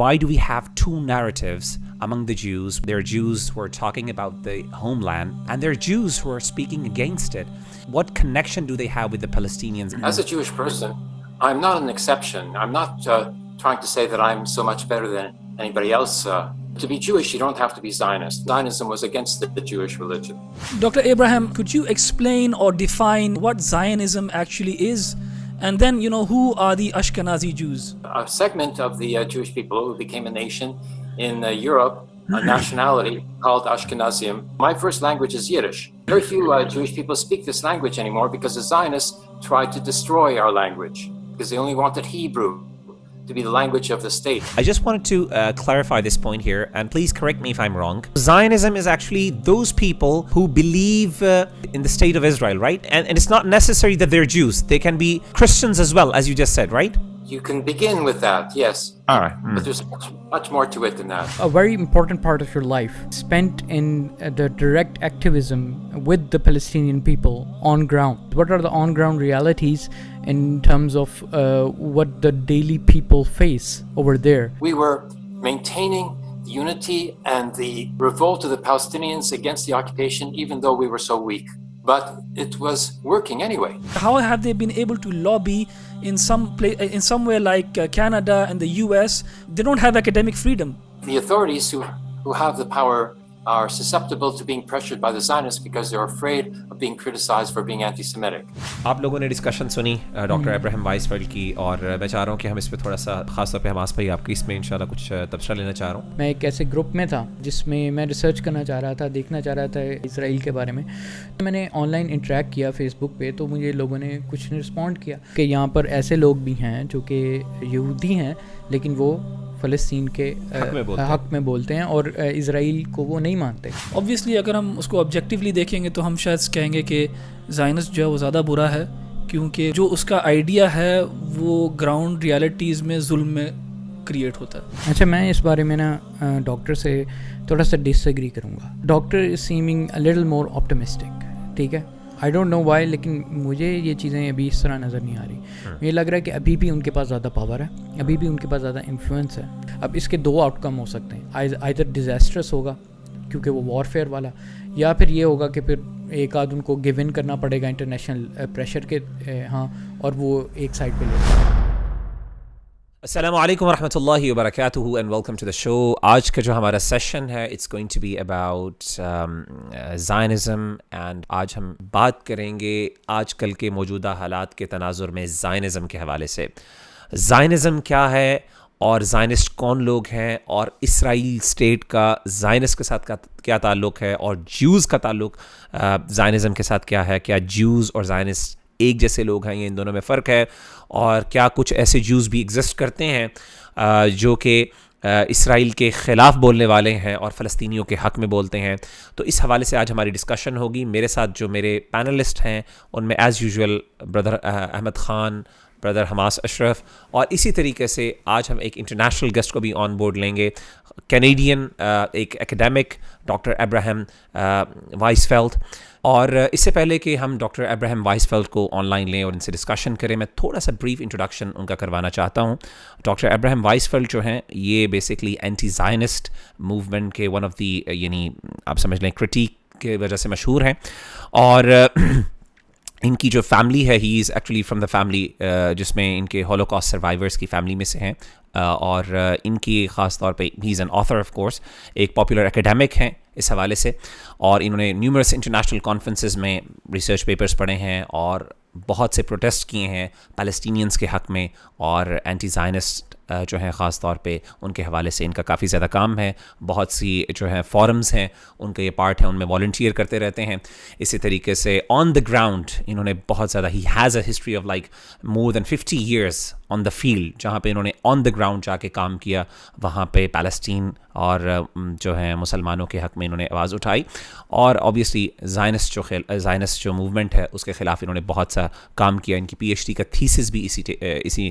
Why do we have two narratives among the Jews? There are Jews who are talking about the homeland, and there are Jews who are speaking against it. What connection do they have with the Palestinians? As a Jewish person, I'm not an exception. I'm not uh, trying to say that I'm so much better than anybody else. Uh, to be Jewish, you don't have to be Zionist. Zionism was against the, the, Jewish religion. Dr. Abraham, could you explain or define what Zionism actually is? And then, you know, who are the Ashkenazi Jews? A segment of the uh, Jewish people who became a nation in uh, Europe, a nationality called Ashkenazim. My first language is Yiddish. Very few uh, Jewish people speak this language anymore because the Zionists tried to destroy our language because they only wanted Hebrew to be the language of the state. I just wanted to uh, clarify this point here, and please correct me if I'm wrong. Zionism is actually those people who believe uh, in the state of Israel, right? And, and it's not necessary that they're Jews. They can be Christians as well, as you just said, right? You can begin with that, yes. All right. Mm. But there's much, much, more to it than that. A very important part of your life spent in uh, the direct activism with the Palestinian people on ground. What are the on ground realities in terms of uh, what the daily people face over there? We were maintaining the unity and the revolt of the Palestinians against the occupation, even though we were so weak. But it was working anyway. How have they been able to lobby in some place, in somewhere like uh, Canada and the U.S.? They don't have academic freedom. The authorities who who have the power are susceptible to being pressured by the Zionists because they're afraid of being criticized for being anti-Semitic. آپ لوگوں نے discussion سنی doctor Ibrahim Weissfeld کی اور میں چاہ رہا ہوں کہ ہم اس پہ تھوڑا سا خاص طور پہ ہماس بھائی آپ کی اس میں انشاءاللہ کچھ تبصرہ لینا چاہ رہا ہوں۔ میں ایک ایسے گروپ میں تھا جس میں میں ریسرچ کرنا چاہ رہا تھا دیکھنا چاہ رہا تھا اسرائیل کے بارے میں۔ تو میں نے آن لائن انٹریکٹ کیا فیس بک پہ تو مجھے لوگوں نے کچھ نے رسپونڈ کیا کہ یہاں پر ایسے لوگ بھی ہیں جو کہ یہودی ہیں لیکن وہ فلسطین کے حق میں, بولتے ہیں۔ اور اسرائیل کو وہ نہیں مانتے۔ اوبویسلی اگر ہم اس کو آبجیکٹیولی دیکھیں گے تو ہم شاید کہیں گے کہ زائنس جو ہے وہ زیادہ برا ہے کیونکہ جو اس کا آئیڈیا ہے وہ گراؤنڈ ریالٹیز میں ظلم میں کریٹ ہوتا ہے۔ اچھا میں اس بارے میں نا ڈاکٹر سے تھوڑا سا ڈس ایگری کروں گا۔ Doctor is seeming little more optimistic ٹھیک ہے؟ آئی ڈونٹ نو وائی لیکن مجھے یہ چیزیں ابھی اس طرح نظر نہیں آ رہی۔ ہاں۔ مجھے لگ رہا ہے کہ ابھی بھی ان کے پاس زیادہ پاور ہے ابھی بھی ان کے پاس زیادہ انفلوئنس ہے۔ اب اس کے دو آؤٹ کم ہو سکتے ہیں۔ آئدر ڈیزاسٹرس ہوگا کیونکہ وہ وار فیئر والا یا پھر یہ ہوگا کہ پھر ایک آدھ ان کو گو ان کرنا پڑے گا انٹرنیشنل پریشر eh, کے eh, ہاں اور وہ ایک سائڈ پہ لے السلام علیکم ورحمۃ اللہ وبرکاتہ and welcome to the show آج کا جو ہمارا سیشن ہے it's going to be about Zionism and آج ہم بات کریں گے آج کل کے موجودہ حالات کے تناظر میں زائنزم کے حوالے سے۔ زائنزم کیا ہے اور زائنسٹ کون لوگ ہیں اور اسرائیل اسٹیٹ کا زائنس کے ساتھ کیا تعلق ہے اور جیوز کا تعلق uh, زائنزم کے ساتھ کیا ہے؟ کیا جیوز اور زائنسٹ ایک جیسے لوگ ہیں، یہ ان دونوں میں فرق ہے۔ اور کیا کچھ ایسے جوز بھی ایگزسٹ کرتے ہیں جو کہ اسرائیل کے خلاف بولنے والے ہیں اور فلسطینیوں کے حق میں بولتے ہیں۔ تو اس حوالے سے آج ہماری ڈسکشن ہوگی۔ میرے ساتھ جو میرے پینلسٹ ہیں، ان میں as usual brother Ahmed Khan brother Hammas Ashraf. اور اسی طریقے سے آج ہم ایک انٹرنیشنل گیسٹ کو بھی آن بورڈ لیں گے۔ کینیڈین ایک اکیڈیمک ڈاکٹر ابراہم وائس فیلتھ اور اس سے پہلے کہ ہم ڈاکٹر ابراہم وائس فیلڈ کو آن لائن لیں اور ان سے ڈسکشن کریں، میں تھوڑا سا بریف انٹروڈکشن ان کا کروانا چاہتا ہوں۔ ڈاکٹر ابراہم وائس فیلڈ جو ہیں، یہ بیسکلی اینٹی زائنسٹ موومنٹ کے ون آف دی یعنی آپ سمجھ لیں کرٹیک کی وجہ سے مشہور ہیں۔ اور ان کی جو فیملی ہے he is actually from the family جس میں ان کے ہولو کاسٹ سروائیورس کی فیملی میں سے ہیں. Uh, اور uh, ان کی خاص طور پہ he is an author of course ایک پاپولر اکیڈیمک ہیں اس حوالے سے. اور انہوں نے نیومرس انٹرنیشنل کانفرنسز میں ریسرچ پیپرس پڑھے ہیں اور بہت سے پروٹیسٹ کیے ہیں پیلسٹینینس کے حق میں اور اینٹی زائنسٹ جو ہیں خاص طور پہ ان کے حوالے سے ان کا کافی زیادہ کام ہے۔ بہت سی جو ہیں فورمز ہیں، ان کا یہ پارٹ ہے ان میں والنٹیئر کرتے رہتے ہیں۔ اسی طریقے سے آن دا گراؤنڈ انہوں نے بہت زیادہ he has a history of like more than fifty years on the field جہاں پہ انہوں نے آن دا گراؤنڈ جا کے کام کیا۔ وہاں پہ پیلسٹین اور جو ہیں مسلمانوں کے حق میں انہوں نے آواز اٹھائی۔ اور آبویسلی زائنس جو خیل زائنس جو موومنٹ ہے، اس کے خلاف انہوں نے بہت سا کام کیا۔ ان کی پی ایچ ڈی کا تھیسس بھی اسی اسی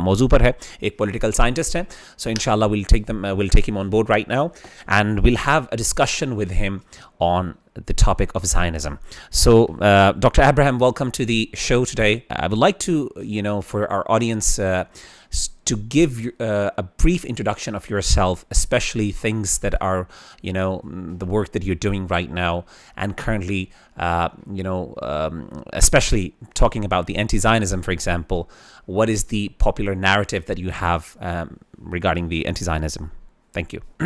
موضوع پر ہے۔ ایک political scientist so inshallah we'll take them uh, we'll take him on board right now and we'll have a discussion with him on the topic of Zionism. So, uh, Dr. Abraham, welcome to the show today. I would like to, you know, for our audience, uh, to give uh, a brief introduction of yourself, especially things that are, you know, mm, the work that you're doing right now and currently, uh, you know, um, especially talking about the anti-Zionism, for example, what is the popular narrative that you have um, regarding the anti-Zionism? Thank you.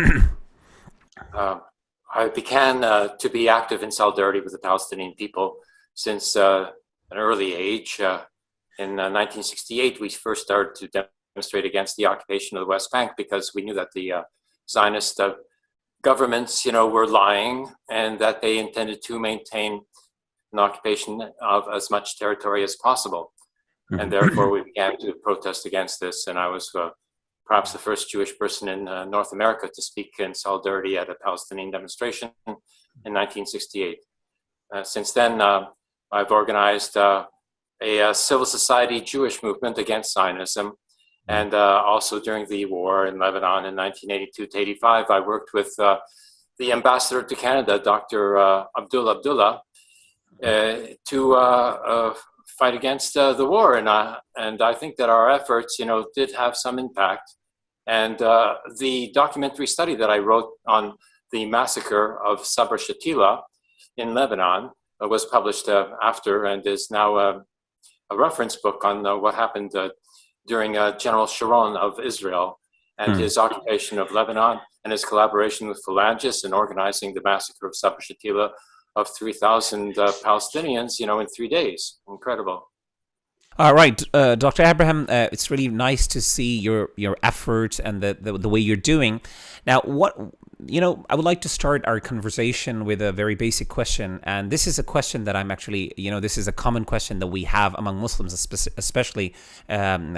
uh, I began uh, to be active in solidarity with the Palestinian people since uh, an early age. Uh, in 1968, we first started to demonstrate against the occupation of the West Bank because we knew that the uh, Zionist uh, governments, you know, were lying and that they intended to maintain an occupation of as much territory as possible. And mm-hmm. therefore, we began to protest against this. And I was uh, perhaps the first Jewish person in uh, North America to speak in solidarity at a Palestinian demonstration in 1968. Uh, since then, uh, I've organized uh, a, a, civil society Jewish movement against Zionism and uh, also during the war in Lebanon in 1982 to 85, I worked with uh, the ambassador to Canada, Dr. Uh, Abdul Abdullah, uh, to uh, uh, fight against the war. And, and I think that our efforts, you know, did have some impact. And the documentary study that I wrote on the massacre of Sabra Shatila in Lebanon was published after and is now a reference book on what happened during uh, General Sharon of Israel and hmm. his occupation of Lebanon and his collaboration with Phalangists in organizing the massacre of Sabra Shatila of 3,000 uh, Palestinians, you know, in three days. Incredible. All right, uh, Dr. Abraham, uh, it's really nice to see your your effort and the, the, the way you're doing. Now, what you know, I would like to start our conversation with a very basic question, and this is a question that I'm actually, you know, this is a common question that we have among Muslims, especially um,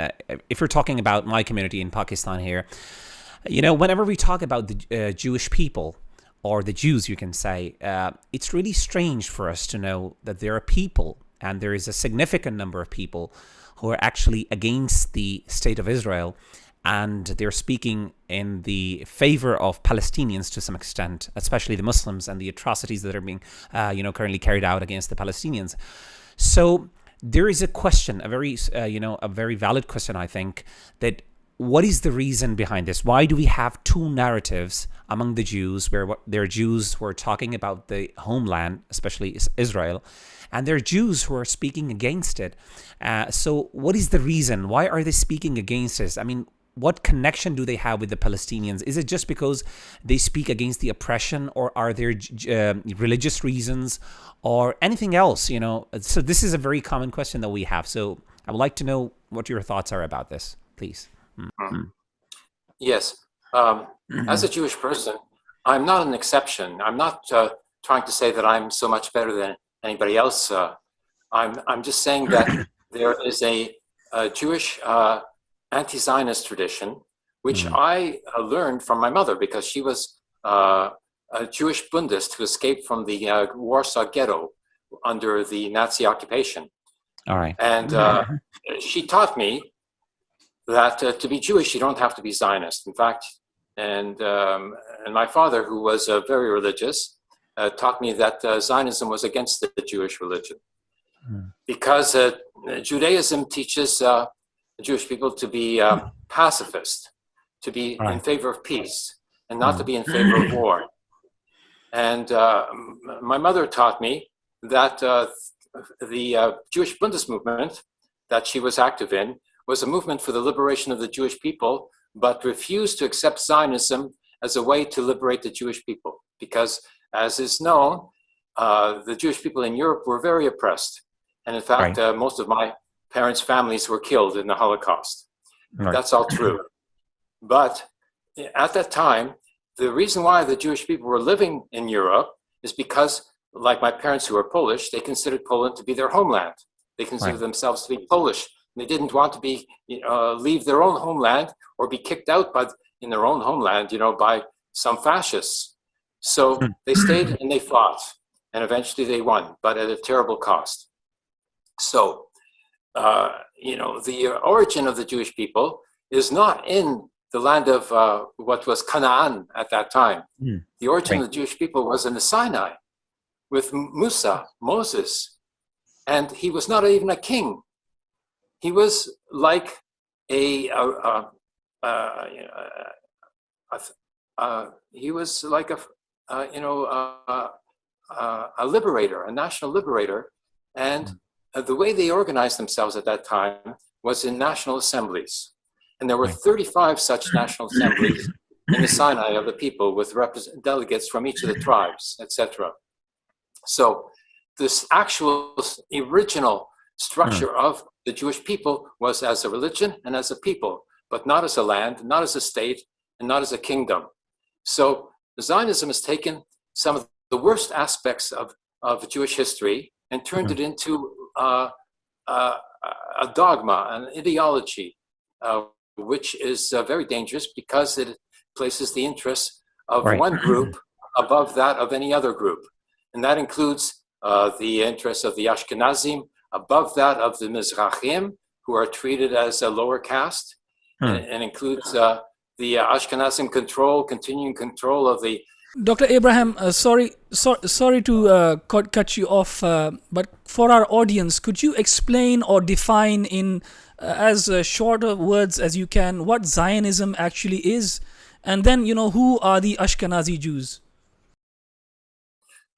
if you're talking about my community in Pakistan here. You know, whenever we talk about the uh, Jewish people or the Jews, you can say, uh, it's really strange for us to know that there are people and there is a significant number of people who are actually against the state of Israel and they're speaking in the favor of Palestinians to some extent, especially the Muslims and the atrocities that are being, uh, you know, currently carried out against the Palestinians. So there is a question, a very, uh, you know, a very valid question, I think, that what is the reason behind this? Why do we have two narratives among the Jews where there are Jews who are talking about the homeland, especially Israel, and there are Jews who are speaking against it. Uh, so what is the reason? Why are they speaking against this? I mean, what connection do they have with the Palestinians? Is it just because they speak against the oppression, or are there uh, religious reasons, or anything else? You know, so this is a very common question that we have. So I would like to know what your thoughts are about this, please. Mm -hmm. Yes, um, mm -hmm. as a Jewish person, I'm not an exception. I'm not uh, trying to say that I'm so much better than anybody else. Uh, I'm, I'm just saying that there is a, a Jewish uh, anti-Zionist tradition, which mm. I uh, learned from my mother because she was uh, a Jewish Bundist who escaped from the uh, Warsaw Ghetto under the Nazi occupation. All right. And uh, she taught me that to be Jewish, you don't have to be Zionist. In fact, and, um, and my father, who was very religious, uh, taught me that uh, Zionism was against the Jewish religion. Mm. Because uh, Judaism teaches uh, Jewish people to be uh, pacifist, to be right. in favor of peace, and not to be in favor of war. And uh, my mother taught me that the Jewish Bundist movement that she was active in was a movement for the liberation of the Jewish people, but refused to accept Zionism as a way to liberate the Jewish people because as is known, uh, the Jewish people in Europe were very oppressed. And in fact, right. uh, most of my parents' families were killed in the Holocaust. Right. That's all true. But at that time, the reason why the Jewish people were living in Europe is because, like my parents who were Polish, they considered Poland to be their homeland. They considered right. themselves to be Polish. They didn't want to be uh, leave their own homeland or be kicked out by in their own homeland, you know, by some fascists. So hmm. they stayed and they fought, and eventually they won, but at a terrible cost. So, uh, you know, the origin of the Jewish people is not in the land of uh, what was Canaan at that time. Mm. The origin right. of the Jewish people was in the Sinai with Musa, Moses, and he was not even a king. He was like a, a, a, a uh, he was like a, you know, a liberator, a national liberator. And uh, the way they organized themselves at that time was in national assemblies. And there were 35 such national assemblies in the Sinai of the people with delegates from each of the tribes, etc. So this actual original structure mm. of the Jewish people was as a religion and as a people, but not as a land, not as a state, and not as a kingdom. So Zionism has taken some of the worst aspects of, of Jewish history and turned mm. it into uh, uh, a dogma, an ideology, uh, which is uh, very dangerous because it places the interests of right. one group above that of any other group. And that includes uh, the interests of the Ashkenazim above that of the Mizrahim, who are treated as a lower caste, hmm. and, and, includes uh, the Ashkenazim control, continuing control of the Dr. Abraham, uh, sorry, so, sorry to uh, cut, cut you off, uh, but for our audience, could you explain or define in uh, as uh, short of words as you can what Zionism actually is, and then you know who are the Ashkenazi Jews?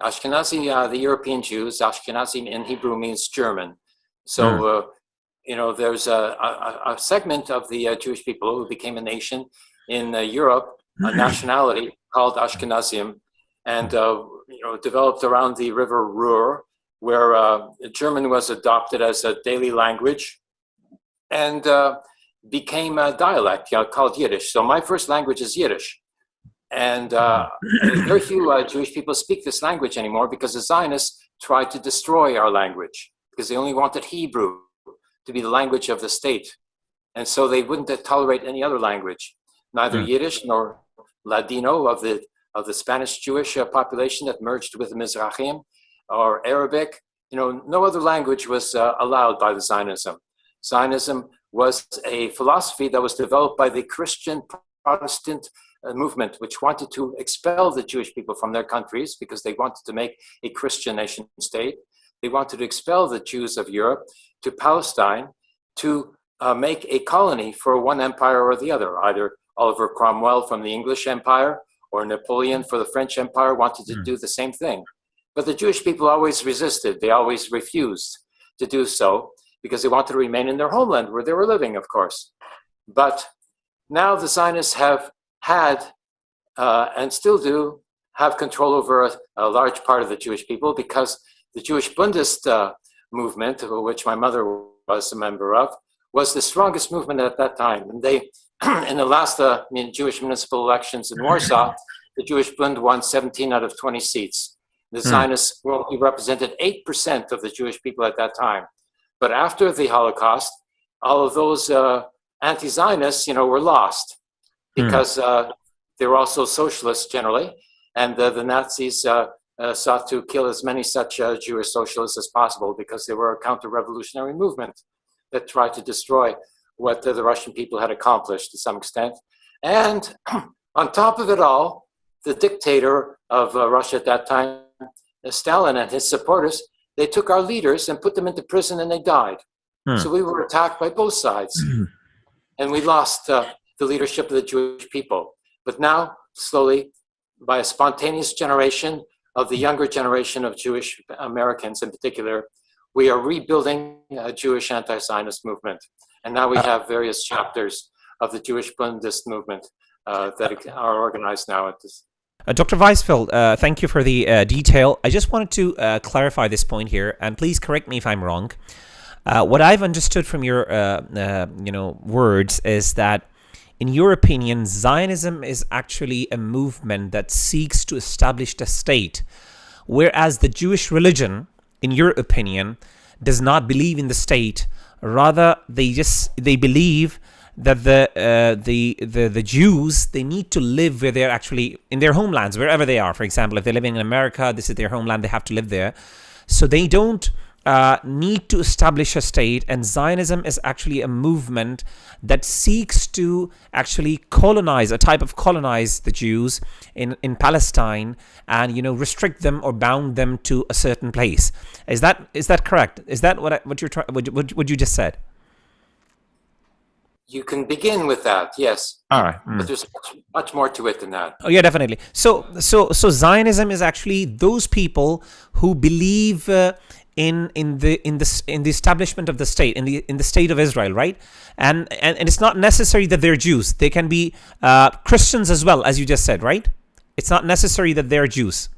Ashkenazi, uh, the European Jews. Ashkenazi in Hebrew means German, so. Mm. you know, there's a, a, a segment of the Jewish people who became a nation in Europe, a nationality called Ashkenazim, and uh, you know developed around the river Ruhr, where uh, German was adopted as a daily language, and uh, became a dialect you know, called Yiddish. So my first language is Yiddish, and uh, very few uh, Jewish people speak this language anymore because the Zionists tried to destroy our language because they only wanted Hebrew to be the language of the state, and so they wouldn't tolerate any other language, neither mm. Yiddish nor Ladino of the of the Spanish Jewish uh, population that merged with the Mizrahim, or Arabic. You know, no other language was uh, allowed by the Zionism. Zionism was a philosophy that was developed by the Christian Protestant uh, movement, which wanted to expel the Jewish people from their countries because they wanted to make a Christian nation state. They wanted to expel the Jews of Europe to Palestine to uh, make a colony for one empire or the other, either Oliver Cromwell from the English Empire or Napoleon for the French Empire wanted to mm. do the same thing. But the Jewish people always resisted. They always refused to do so because they wanted to remain in their homeland where they were living, of course. But now the Zionists have had uh, and still do have control over a, a, large part of the Jewish people because the Jewish Bundist uh, movement, of which my mother was a member of, was the strongest movement at that time. And they in the last uh, Jewish municipal elections in Warsaw, the Jewish Bund won 17 out of 20 seats. The hmm. Zionists only represented 8% of the Jewish people at that time. But after the Holocaust, all of those uh, anti-Zionists, you know, were lost hmm. because uh, they were also socialists generally, and the Nazis uh, uh, sought to kill as many such uh, Jewish socialists as possible because they were a counter-revolutionary movement that tried to destroy what the, the Russian people had accomplished to some extent. And on top of it all, the dictator of uh, Russia at that time, uh, Stalin and his supporters, they took our leaders and put them into prison and they died. Hmm. So we were attacked by both sides. Hmm. and we lost uh, the leadership of the Jewish people. But now, slowly, by a spontaneous generation of the younger generation of Jewish Americans in particular, we are rebuilding a Jewish anti-Zionist movement. And now we uh, have various chapters of the Jewish Bundist movement uh, that are organized now at this. Uh, Dr. Weizfeld, uh, thank you for the uh, detail. I just wanted to uh, clarify this point here, and please correct me if I'm wrong. what I've understood from your, you know, words is that, in your opinion, Zionism is actually a movement that seeks to establish a state, whereas the Jewish religion, in your opinion, does not believe in the state, Rather, they just they believe that the uh, the the the Jews they need to live where they're actually in their homelands wherever they are. For example, if they're living in America, this is their homeland; they have to live there. So they don't uh, need to establish a state, and Zionism is actually a movement that seeks to actually colonize, a type of colonize the Jews in, in Palestine and, you know, restrict them or bound them to a certain place. Is that is that correct? Is that what I, what you're trying, what, what, what you just said? You can begin with that, yes. All right. Mm. But there's much, much more to it than that. Oh yeah, definitely. So so so Zionism is actually those people who believe uh, in in the in the in the establishment of the state in the in the state of Israel, right? And and, and it's not necessary that they're Jews. They can be uh, Christians as well, as you just said, right? It's not necessary that they're Jews.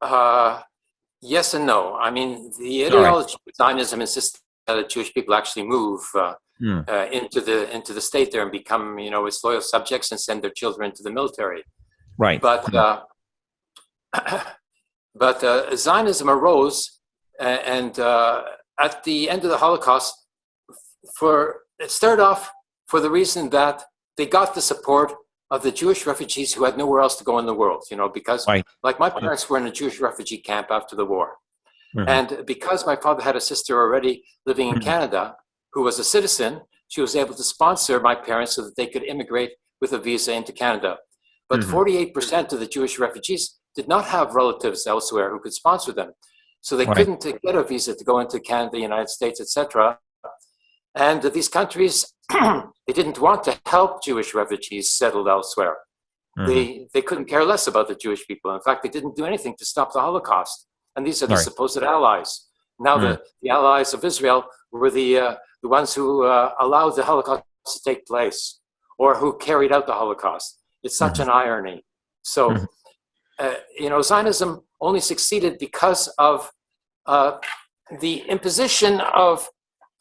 Uh, yes and no. I mean, the ideology of Zionism insists that Jewish people actually move uh, Hmm. uh, into the into the state there and become you know its loyal subjects and send their children to the military. Right. But uh, but uh, Zionism arose, and uh, at the end of the Holocaust, for it started off for the reason that they got the support of the Jewish refugees who had nowhere else to go in the world. You know, because Right. like my parents were in a Jewish refugee camp after the war, Mhm. and because my father had a sister already living in Mhm. Canada who was a citizen, she was able to sponsor my parents so that they could immigrate with a visa into Canada. But Mhm. 48% of the Jewish refugees did not have relatives elsewhere who could sponsor them. So they Right. couldn't get a visa to go into Canada, the United States, etc. And these countries, they didn't want to help Jewish refugees settled elsewhere. Mhm. They, they couldn't care less about the Jewish people. In fact, they didn't do anything to stop the Holocaust. And these are the Right. supposed allies. Now, the, the allies of Israel were the, uh, the ones who uh, allowed the Holocaust to take place or who carried out the Holocaust. It's such an irony. So, Mhm. uh, you know, Zionism only succeeded because of uh, the imposition of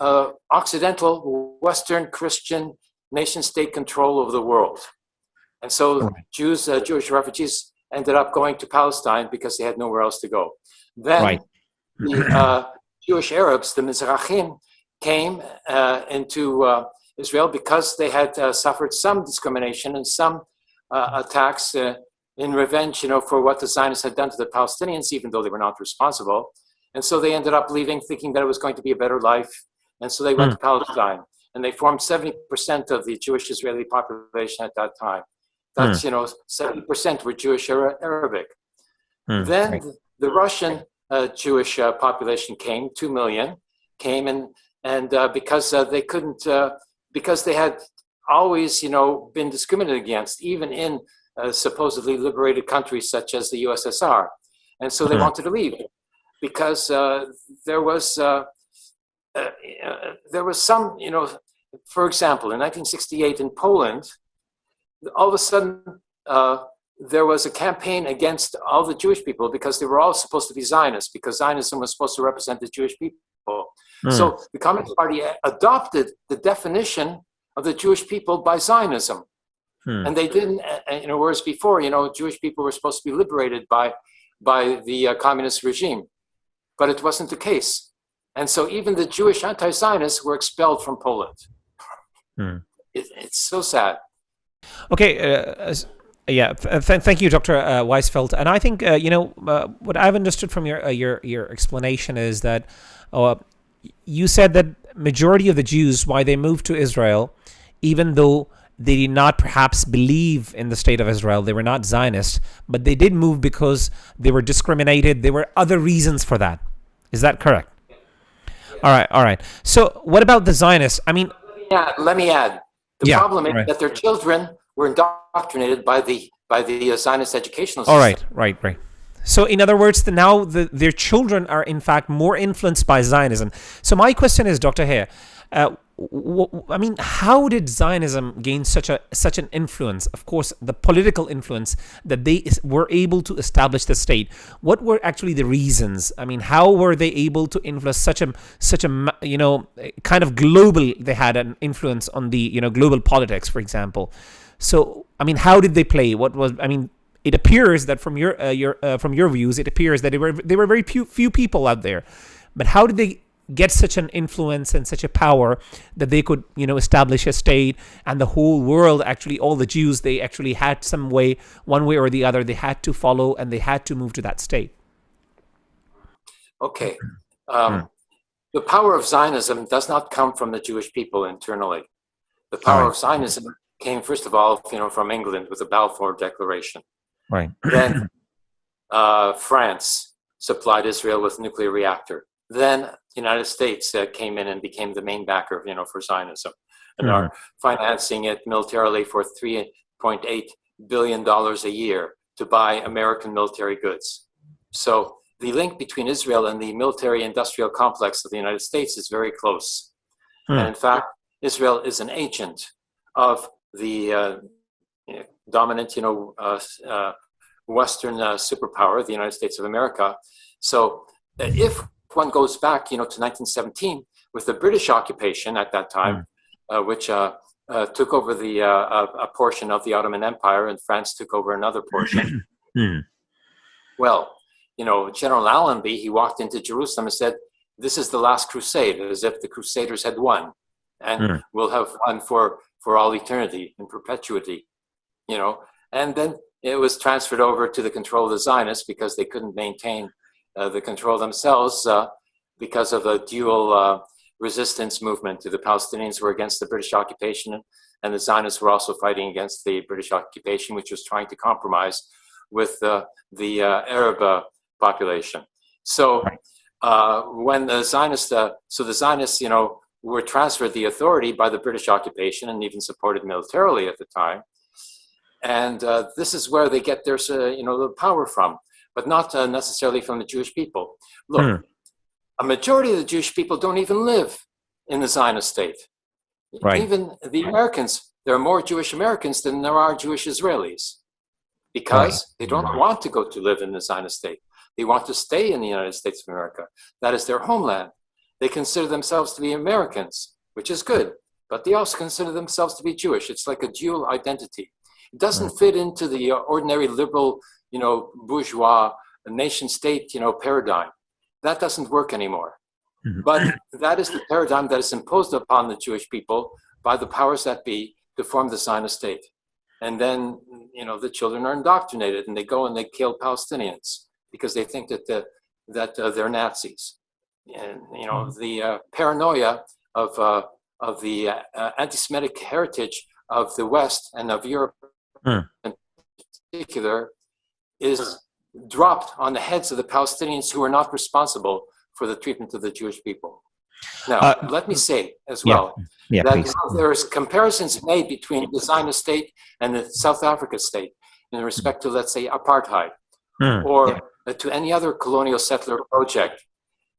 uh, Occidental, Western Christian nation state control over the world. And so Jews, uh, Jewish refugees ended up going to Palestine because they had nowhere else to go. Then Right. the uh, Jewish Arabs, the Mizrahim, came uh, into uh, Israel because they had uh, suffered some discrimination and some uh, attacks uh, in revenge, you know, for what the Zionists had done to the Palestinians, even though they were not responsible. And so they ended up leaving, thinking that it was going to be a better life. And so they went to Palestine, and they formed 70% of the Jewish Israeli population at that time. That's, you know, 70% were Jewish Ara- Arabic. Hmm. Then the Russian uh, Jewish uh, population came, two million, came and and uh, because uh, they couldn't, uh, because they had always, you know, been discriminated against, even in uh, supposedly liberated countries such as the USSR, and so they Mhm. wanted to leave because uh, there was uh, uh, uh, there was some, you know, for example, in 1968 in Poland, all of a sudden. Uh, there was a campaign against all the Jewish people because they were all supposed to be Zionists, because Zionism was supposed to represent the Jewish people. Hmm. So the Communist Party adopted the definition of the Jewish people by Zionism. Hmm. And they didn't, uh, uh, you know, whereas before, you know, Jewish people were supposed to be liberated by, by the uh, communist regime, but it wasn't the case. And so even the Jewish anti-Zionists were expelled from Poland. Hmm. It, it's so sad. Okay. Uh, yeah. Th- th- thank you, Dr. Uh, Weizfeld. And I think uh, you know uh, what I've understood from your uh, your your explanation is that uh, you said that majority of the Jews why they moved to Israel, even though they did not perhaps believe in the state of Israel, they were not Zionists, but they did move because they were discriminated. There were other reasons for that. Is that correct? All right. All right. So what about the Zionists? I mean, Yeah, let me add. The Yeah, problem is right. that their children were indoctrinated by the by the uh, Zionist educational system. All right, right, right. So, in other words, the, now the, their children are in fact more influenced by Zionism. So, my question is, Dr. Hare, uh, I mean, how did Zionism gain such a such an influence? Of course, the political influence that they were able to establish the state. What were actually the reasons? I mean, how were they able to influence such a such a you know kind of global? They had an influence on the you know global politics, for example. So, I mean, how did they play? What was I mean? It appears that from your uh, your uh, from your views, it appears that there were they were very few few people out there, but how did they get such an influence and such a power that they could you know establish a state and the whole world actually all the Jews they actually had some way one way or the other they had to follow and they had to move to that state. Okay. Um, Hmm. The power of Zionism does not come from the Jewish people internally. The power right. of Zionism came, first of all, you know, from England with the Balfour Declaration. Right. Then uh, France supplied Israel with a nuclear reactor. Then the United States uh, came in and became the main backer, you know, for Zionism. and mm-hmm. are financing it militarily for 3.8 billion dollars a year to buy American military goods. So the link between Israel and the military industrial complex of the United States is very close. Hmm. And in fact, Israel is an agent of the uh, dominant, you know, uh, uh, Western uh, superpower, the United States of America. So uh, if one goes back, you know, to 1917 with the British occupation at that time, mm. which took over the a portion of the Ottoman Empire, and France took over another portion. mm. Well, you know, General Allenby, he walked into Jerusalem and said, "This is the last crusade," as if the Crusaders had won, and mm. we'll have won for for all eternity and perpetuity, you know. And then it was transferred over to the control of the Zionists because they couldn't maintain uh, the control themselves uh, because of a dual uh, resistance movement. The Palestinians were against the British occupation, and the Zionists were also fighting against the British occupation, which was trying to compromise with uh, the uh, Arab uh, population. So when the Zionists, so the Zionists, you know, were transferred the authority by the British occupation and even supported militarily at the time. And uh, this is where they get their, uh, you know, the power from, but not uh, necessarily from the Jewish people. Look, hmm. a majority of the Jewish people don't even live in the Zionist state. Right. Even the Americans, there are more Jewish Americans than there are Jewish Israelis because right. they don't want to go to live in the Zionist state. They want to stay in the United States of America. That is their homeland. They consider themselves to be Americans, which is good, but they also consider themselves to be Jewish. It's like a dual identity. It doesn't fit into the uh, ordinary liberal, you know, bourgeois nation state, you know, paradigm. That doesn't work anymore. Mm-hmm. But that is the paradigm that is imposed upon the Jewish people by the powers that be to form the Zionist state. And then, you know, the children are indoctrinated and they go and they kill Palestinians because they think that the, that uh, they're Nazis and you know mm-hmm. the uh, paranoia of uh, of the uh, anti-Semitic heritage of the West and of Europe mm. in particular is dropped on the heads of the Palestinians who are not responsible for the treatment of the Jewish people. Now, uh, let me say as well yeah, that there's comparisons made between the Zionist state and the South Africa state in respect to, let's say, apartheid mm, or yeah. to any other colonial settler project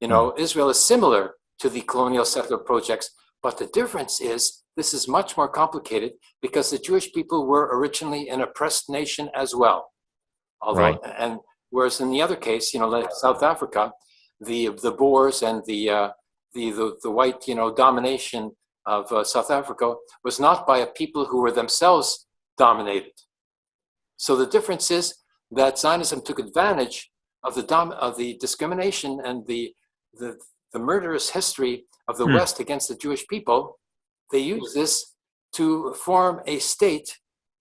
you know, mm. Israel is similar to the colonial settler projects, but the difference is this is much more complicated because the Jewish people were originally an oppressed nation as well. Although, right. and whereas in the other case, you know, like South Africa, the the Boers and the uh, the, the the white, you know, domination of uh, South Africa was not by a people who were themselves dominated. So the difference is that Zionism took advantage of the dom- of the discrimination and the the, the murderous history of the hmm. West against the Jewish people, they used this to form a state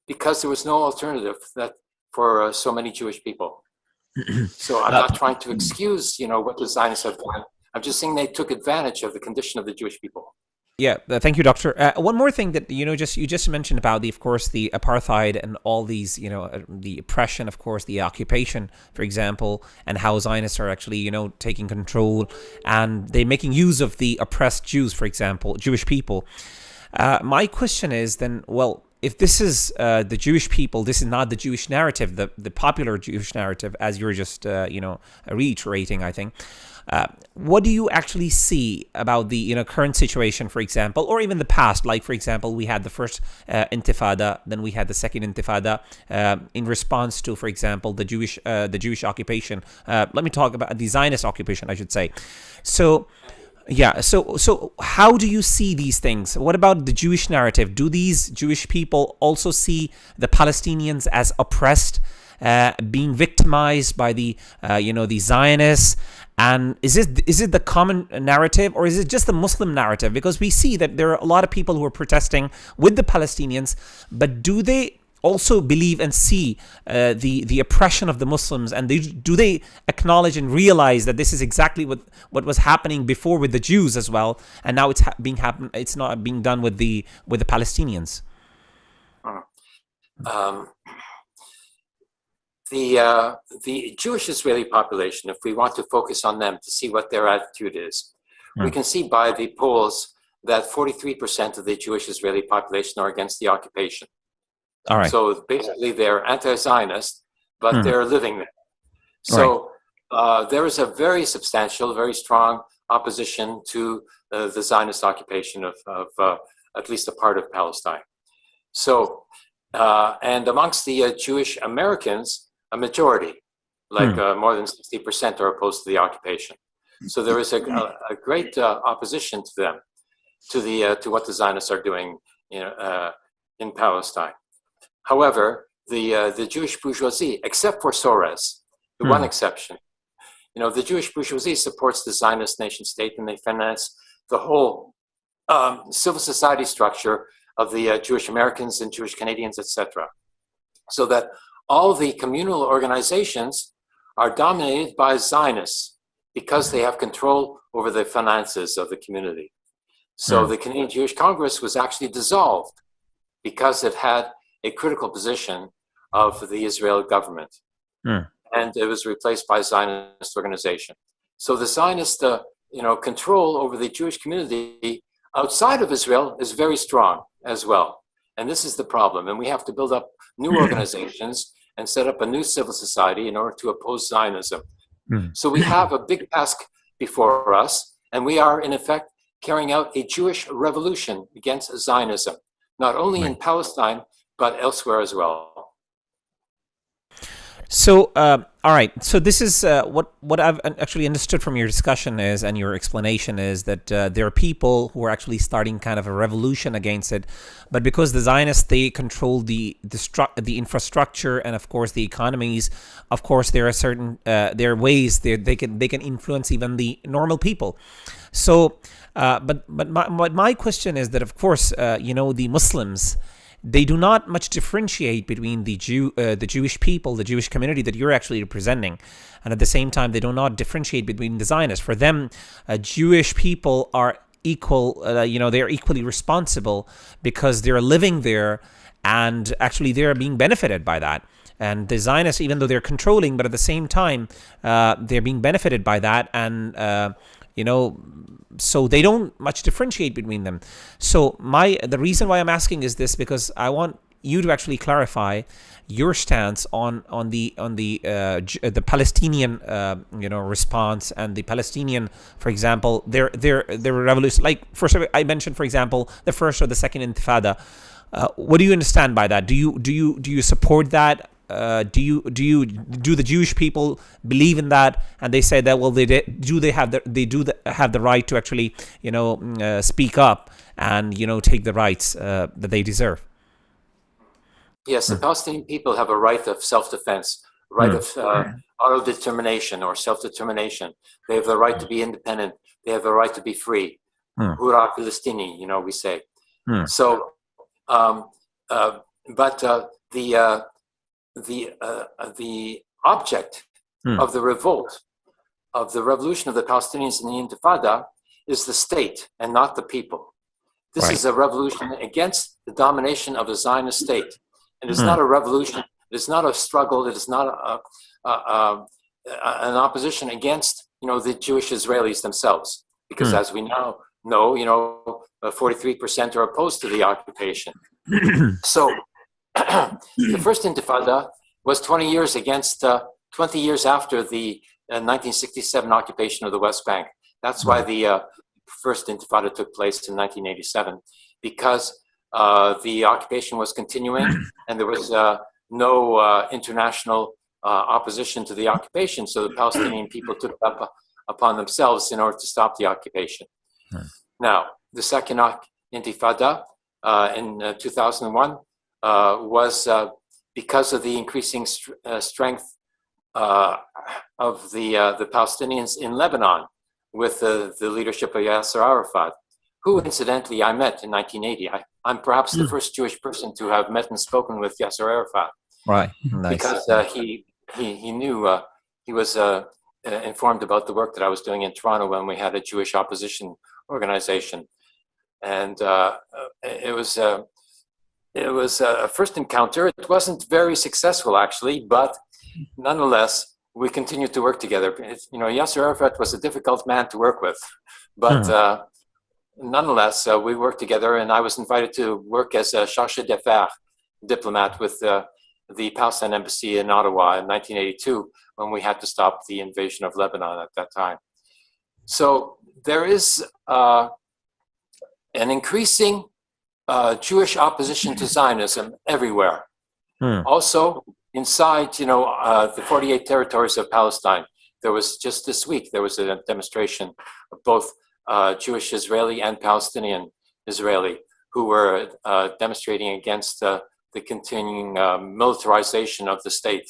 because there was no alternative that for uh, so many Jewish people. so I'm not trying to excuse, you know, what the Zionists have done. I'm just saying they took advantage of the condition of the Jewish people. Yeah, uh, thank you, Doctor. Uh, one more thing that you know, just you just mentioned about the, of course, the apartheid and all these, you know, uh, the oppression, of course, the occupation, for example, and how Zionists are actually, you know, taking control and they're making use of the oppressed Jews, for example, Jewish people. Uh, my question is then, well, if this is uh, the Jewish people, this is not the Jewish narrative, the the popular Jewish narrative, as you're just, uh, you know, reiterating, I think. Uh, what do you actually see about the you know current situation, for example, or even the past? Like for example, we had the first uh, Intifada, then we had the second Intifada uh, in response to, for example, the Jewish uh, the Jewish occupation. Uh, let me talk about the Zionist occupation, I should say. So. Yeah, so so how do you see these things? What about the Jewish narrative? Do these Jewish people also see the Palestinians as oppressed, uh, being victimized by the uh, you know the Zionists? And is it is it the common narrative or is it just the Muslim narrative? Because we see that there are a lot of people who are protesting with the Palestinians, but do they also believe and see uh, the the oppression of the Muslims, and they, do they acknowledge and realize that this is exactly what what was happening before with the Jews as well, and now it's being happen it's not being done with the with the Palestinians. Um, the uh, the Jewish Israeli population, if we want to focus on them to see what their attitude is, mm. we hmm. can see by the polls that 43% of the Jewish Israeli population are against the occupation. All right. So basically, they're anti-Zionist, but Hmm. they're living there. So uh, there is a very substantial, very strong opposition to uh, the Zionist occupation of, of uh, at least a part of Palestine. So, uh, and amongst the uh, Jewish Americans, a majority, like uh, more than 60%, are opposed to the occupation. So there is a, a, a great uh, opposition to them, to the uh, to what the Zionists are doing you know, uh, in Palestine. However, the uh, the Jewish bourgeoisie, except for Soros, the one Hmm. exception, you know, the Jewish bourgeoisie supports the Zionist nation state, and they finance the whole um, civil society structure of the uh, Jewish Americans and Jewish Canadians, etc. So that all the communal organizations are dominated by Zionists because they have control over the finances of the community. So Hmm. the Canadian Jewish Congress was actually dissolved because it had a critical position of the Israeli government. Hmm. And it was replaced by a Zionist organization. So the Zionist uh, you know, control over the Jewish community outside of Israel is very strong as well. And this is the problem. And we have to build up new organizations and set up a new civil society in order to oppose Zionism. Hmm. So we have a big task before us, and we are in effect carrying out a Jewish revolution against Zionism, not only in Palestine, but elsewhere as well. So, uh, all right. So this is uh, what what I've actually understood from your discussion is, and your explanation is that uh, there are people who are actually starting kind of a revolution against it, but because the Zionists they control the the the infrastructure and of course the economies, of course there are certain uh, there are ways they they can they can influence even the normal people. So, uh, but but my but my question is that of course uh, you know the Muslims they do not much differentiate between the Jew, uh, the Jewish people, the Jewish community that you're actually representing, and at the same time, they do not differentiate between the Zionists. For them, uh, Jewish people are equal. Uh, you know, they are equally responsible because they're living there, and actually, they are being benefited by that. And the Zionists, even though they're controlling, but at the same time, uh, they're being benefited by that, and uh, you know so they don't much differentiate between them so my the reason why i'm asking is this because i want you to actually clarify your stance on on the on the uh, the Palestinian uh, you know response and the Palestinian, for example, their their their revolution. Like first, I mentioned, for example, the first or the second Intifada. Uh, what do you understand by that? Do you do you do you support that? Uh, do you do you do the Jewish people believe in that? And they say that well, they do they have the they do the, have the right to actually you know uh, speak up and you know take the rights uh, that they deserve. Yes, the Palestinian people have a right of self-defense, right of uh, auto-determination or self-determination. They have the right to be independent. They have the right to be free. Hmm. Hurrah Palestini, you know, we say. Hmm. So, um, uh, but uh, the uh, the uh, the object Hmm. of the revolt, of the revolution of the Palestinians in the Intifada, is the state and not the people. This Right. is a revolution against the domination of the Zionist state. And it's Hmm. not a revolution. It is not a struggle. It is not a, a, a, an opposition against, you know, the Jewish Israelis themselves. Because Hmm. as we now know, you know, uh, 43% are opposed to the occupation. so the first Intifada was 20 years against, uh, 20 years after the uh, 1967 occupation of the West Bank. That's why the uh, first Intifada took place in 1987, because uh, the occupation was continuing and there was uh, no uh, international uh, opposition to the occupation. So the Palestinian people took it up upon themselves in order to stop the occupation. Hmm. Now, the second Intifada uh, in uh, 2001 uh, was uh, because of the increasing str- uh, strength uh, of the uh, the Palestinians in Lebanon with the, the leadership of Yasser Arafat, who incidentally I met in 1980. I, I'm perhaps the first Jewish person to have met and spoken with Yasser Arafat Right. Nice. because uh, he, he he knew uh, he was uh, uh, informed about the work that I was doing in Toronto when we had a Jewish opposition organization, and uh, uh, it was uh, it was a first encounter. It wasn't very successful actually, but nonetheless we continued to work together. It's, you know, Yasser Arafat was a difficult man to work with, but Hmm. uh, nonetheless, uh, we worked together, and I was invited to work as a chargé d'affaires diplomat with uh, the Palestine embassy in Ottawa in 1982 when we had to stop the invasion of Lebanon at that time. So there is uh, an increasing uh, Jewish opposition to Zionism everywhere. Hmm. Also, inside, you know, uh, the 48 territories of Palestine, there was just this week there was a demonstration of both uh, Jewish Israeli and Palestinian Israeli who were uh, demonstrating against uh, the continuing um, militarization of the state.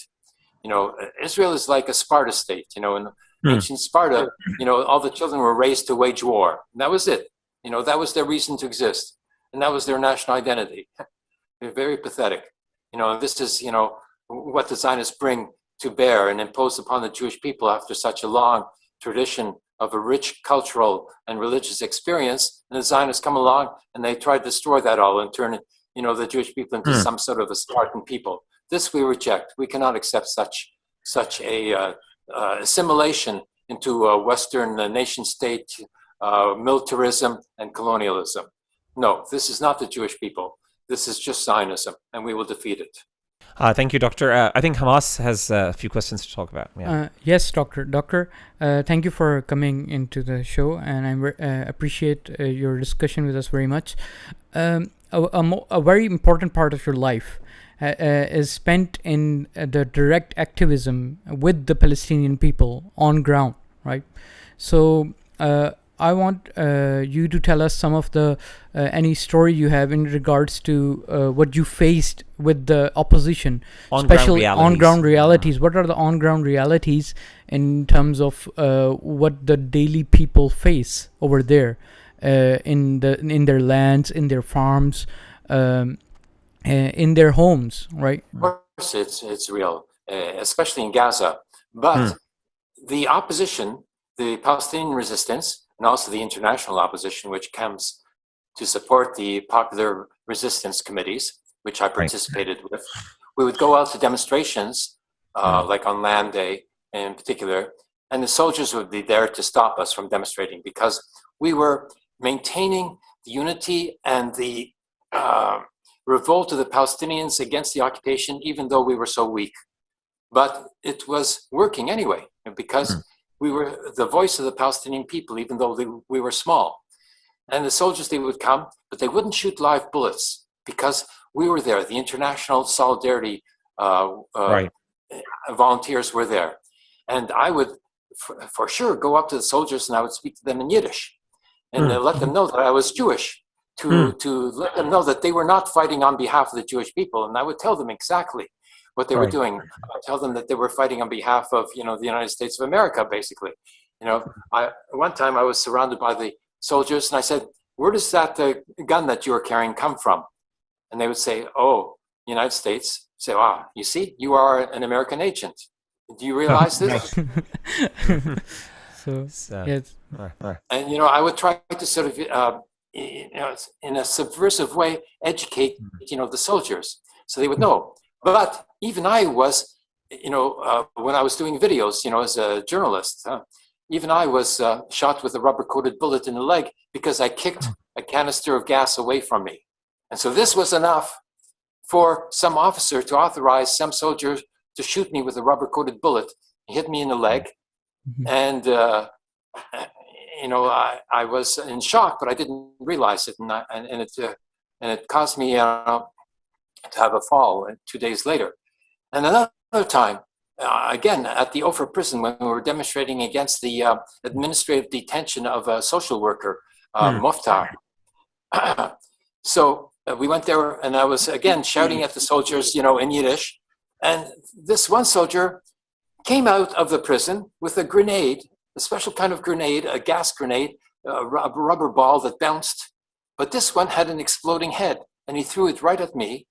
You know, Israel is like a Sparta state. You know, in Hmm. ancient Sparta, you know, all the children were raised to wage war. That was it. You know, that was their reason to exist, and that was their national identity. They're very pathetic. You know, this is you know what the Zionists bring to bear and impose upon the Jewish people after such a long tradition of a rich cultural and religious experience. And the Zionists come along and they try to destroy that all and turn, you know, the Jewish people into Hmm. some sort of a Spartan people. This we reject. We cannot accept such such a uh, uh, assimilation into a Western uh, nation state, uh, militarism, and colonialism. No, this is not the Jewish people. This is just Zionism, and we will defeat it. Uh, thank you, Doctor. Uh, I think Hamas has uh, a few questions to talk about. Yeah. Uh, yes, doctor. Doctor, uh, thank you for coming into the show, and I ver- uh, appreciate uh, your discussion with us very much. Um, a, a, mo- a very important part of your life uh, uh, is spent in uh, the direct activism with the Palestinian people on ground, right? So. I want uh, you to tell us some of the uh, any story you have in regards to uh, what you faced with the opposition, On-ground especially realities. on ground realities. What are the on ground realities in terms of uh, what the daily people face over there uh, in the in their lands, in their farms, um, uh, in their homes, right? Of course, it's it's real, uh, especially in Gaza. But the opposition, the Palestinian resistance, and also the international opposition, which comes to support the popular resistance committees, which I participated with, we would go out to demonstrations, uh, like on Land Day in particular, and the soldiers would be there to stop us from demonstrating because we were maintaining the unity and the uh, revolt of the Palestinians against the occupation, even though we were so weak. But it was working anyway, because we were the voice of the Palestinian people, even though they, we were small. And the soldiers, they would come, but they wouldn't shoot live bullets because we were there. The international solidarity uh, uh, Right. volunteers were there. And I would, for, for sure, go up to the soldiers and I would speak to them in Yiddish and uh, let them know that I was Jewish, to, to let them know that they were not fighting on behalf of the Jewish people. And I would tell them exactly what they were doing. I tell them that they were fighting on behalf of, you know, the United States of America, basically. You know, I, one time I was surrounded by the soldiers and I said, where does that uh, gun that you are carrying come from? And they would say, oh, United States. Say, ah, you see, you are an American agent. Do you realize this? So So, yes, right, right. and you know i would try to sort of uh, you know in a subversive way educate you know the soldiers so they would know but even i was you know uh, when i was doing videos you know as a journalist uh, even i was uh, shot with a rubber coated bullet in the leg because i kicked a canister of gas away from me and so this was enough for some officer to authorize some soldier to shoot me with a rubber coated bullet hit me in the leg Mhm. and uh, you know, I, I was in shock, but I didn't realize it, and I, and, and it uh, and it caused me uh, to have a fall two days later. And another time, uh, again at the Ofer prison, when we were demonstrating against the uh, administrative detention of a social worker, uh, Hmm. Moftar. so uh, we went there, and I was again shouting at the soldiers, you know, in Yiddish. And this one soldier came out of the prison with a grenade, a special kind of grenade, a gas grenade, a a rubber ball that bounced. But this one had an exploding head, and he threw it right at me.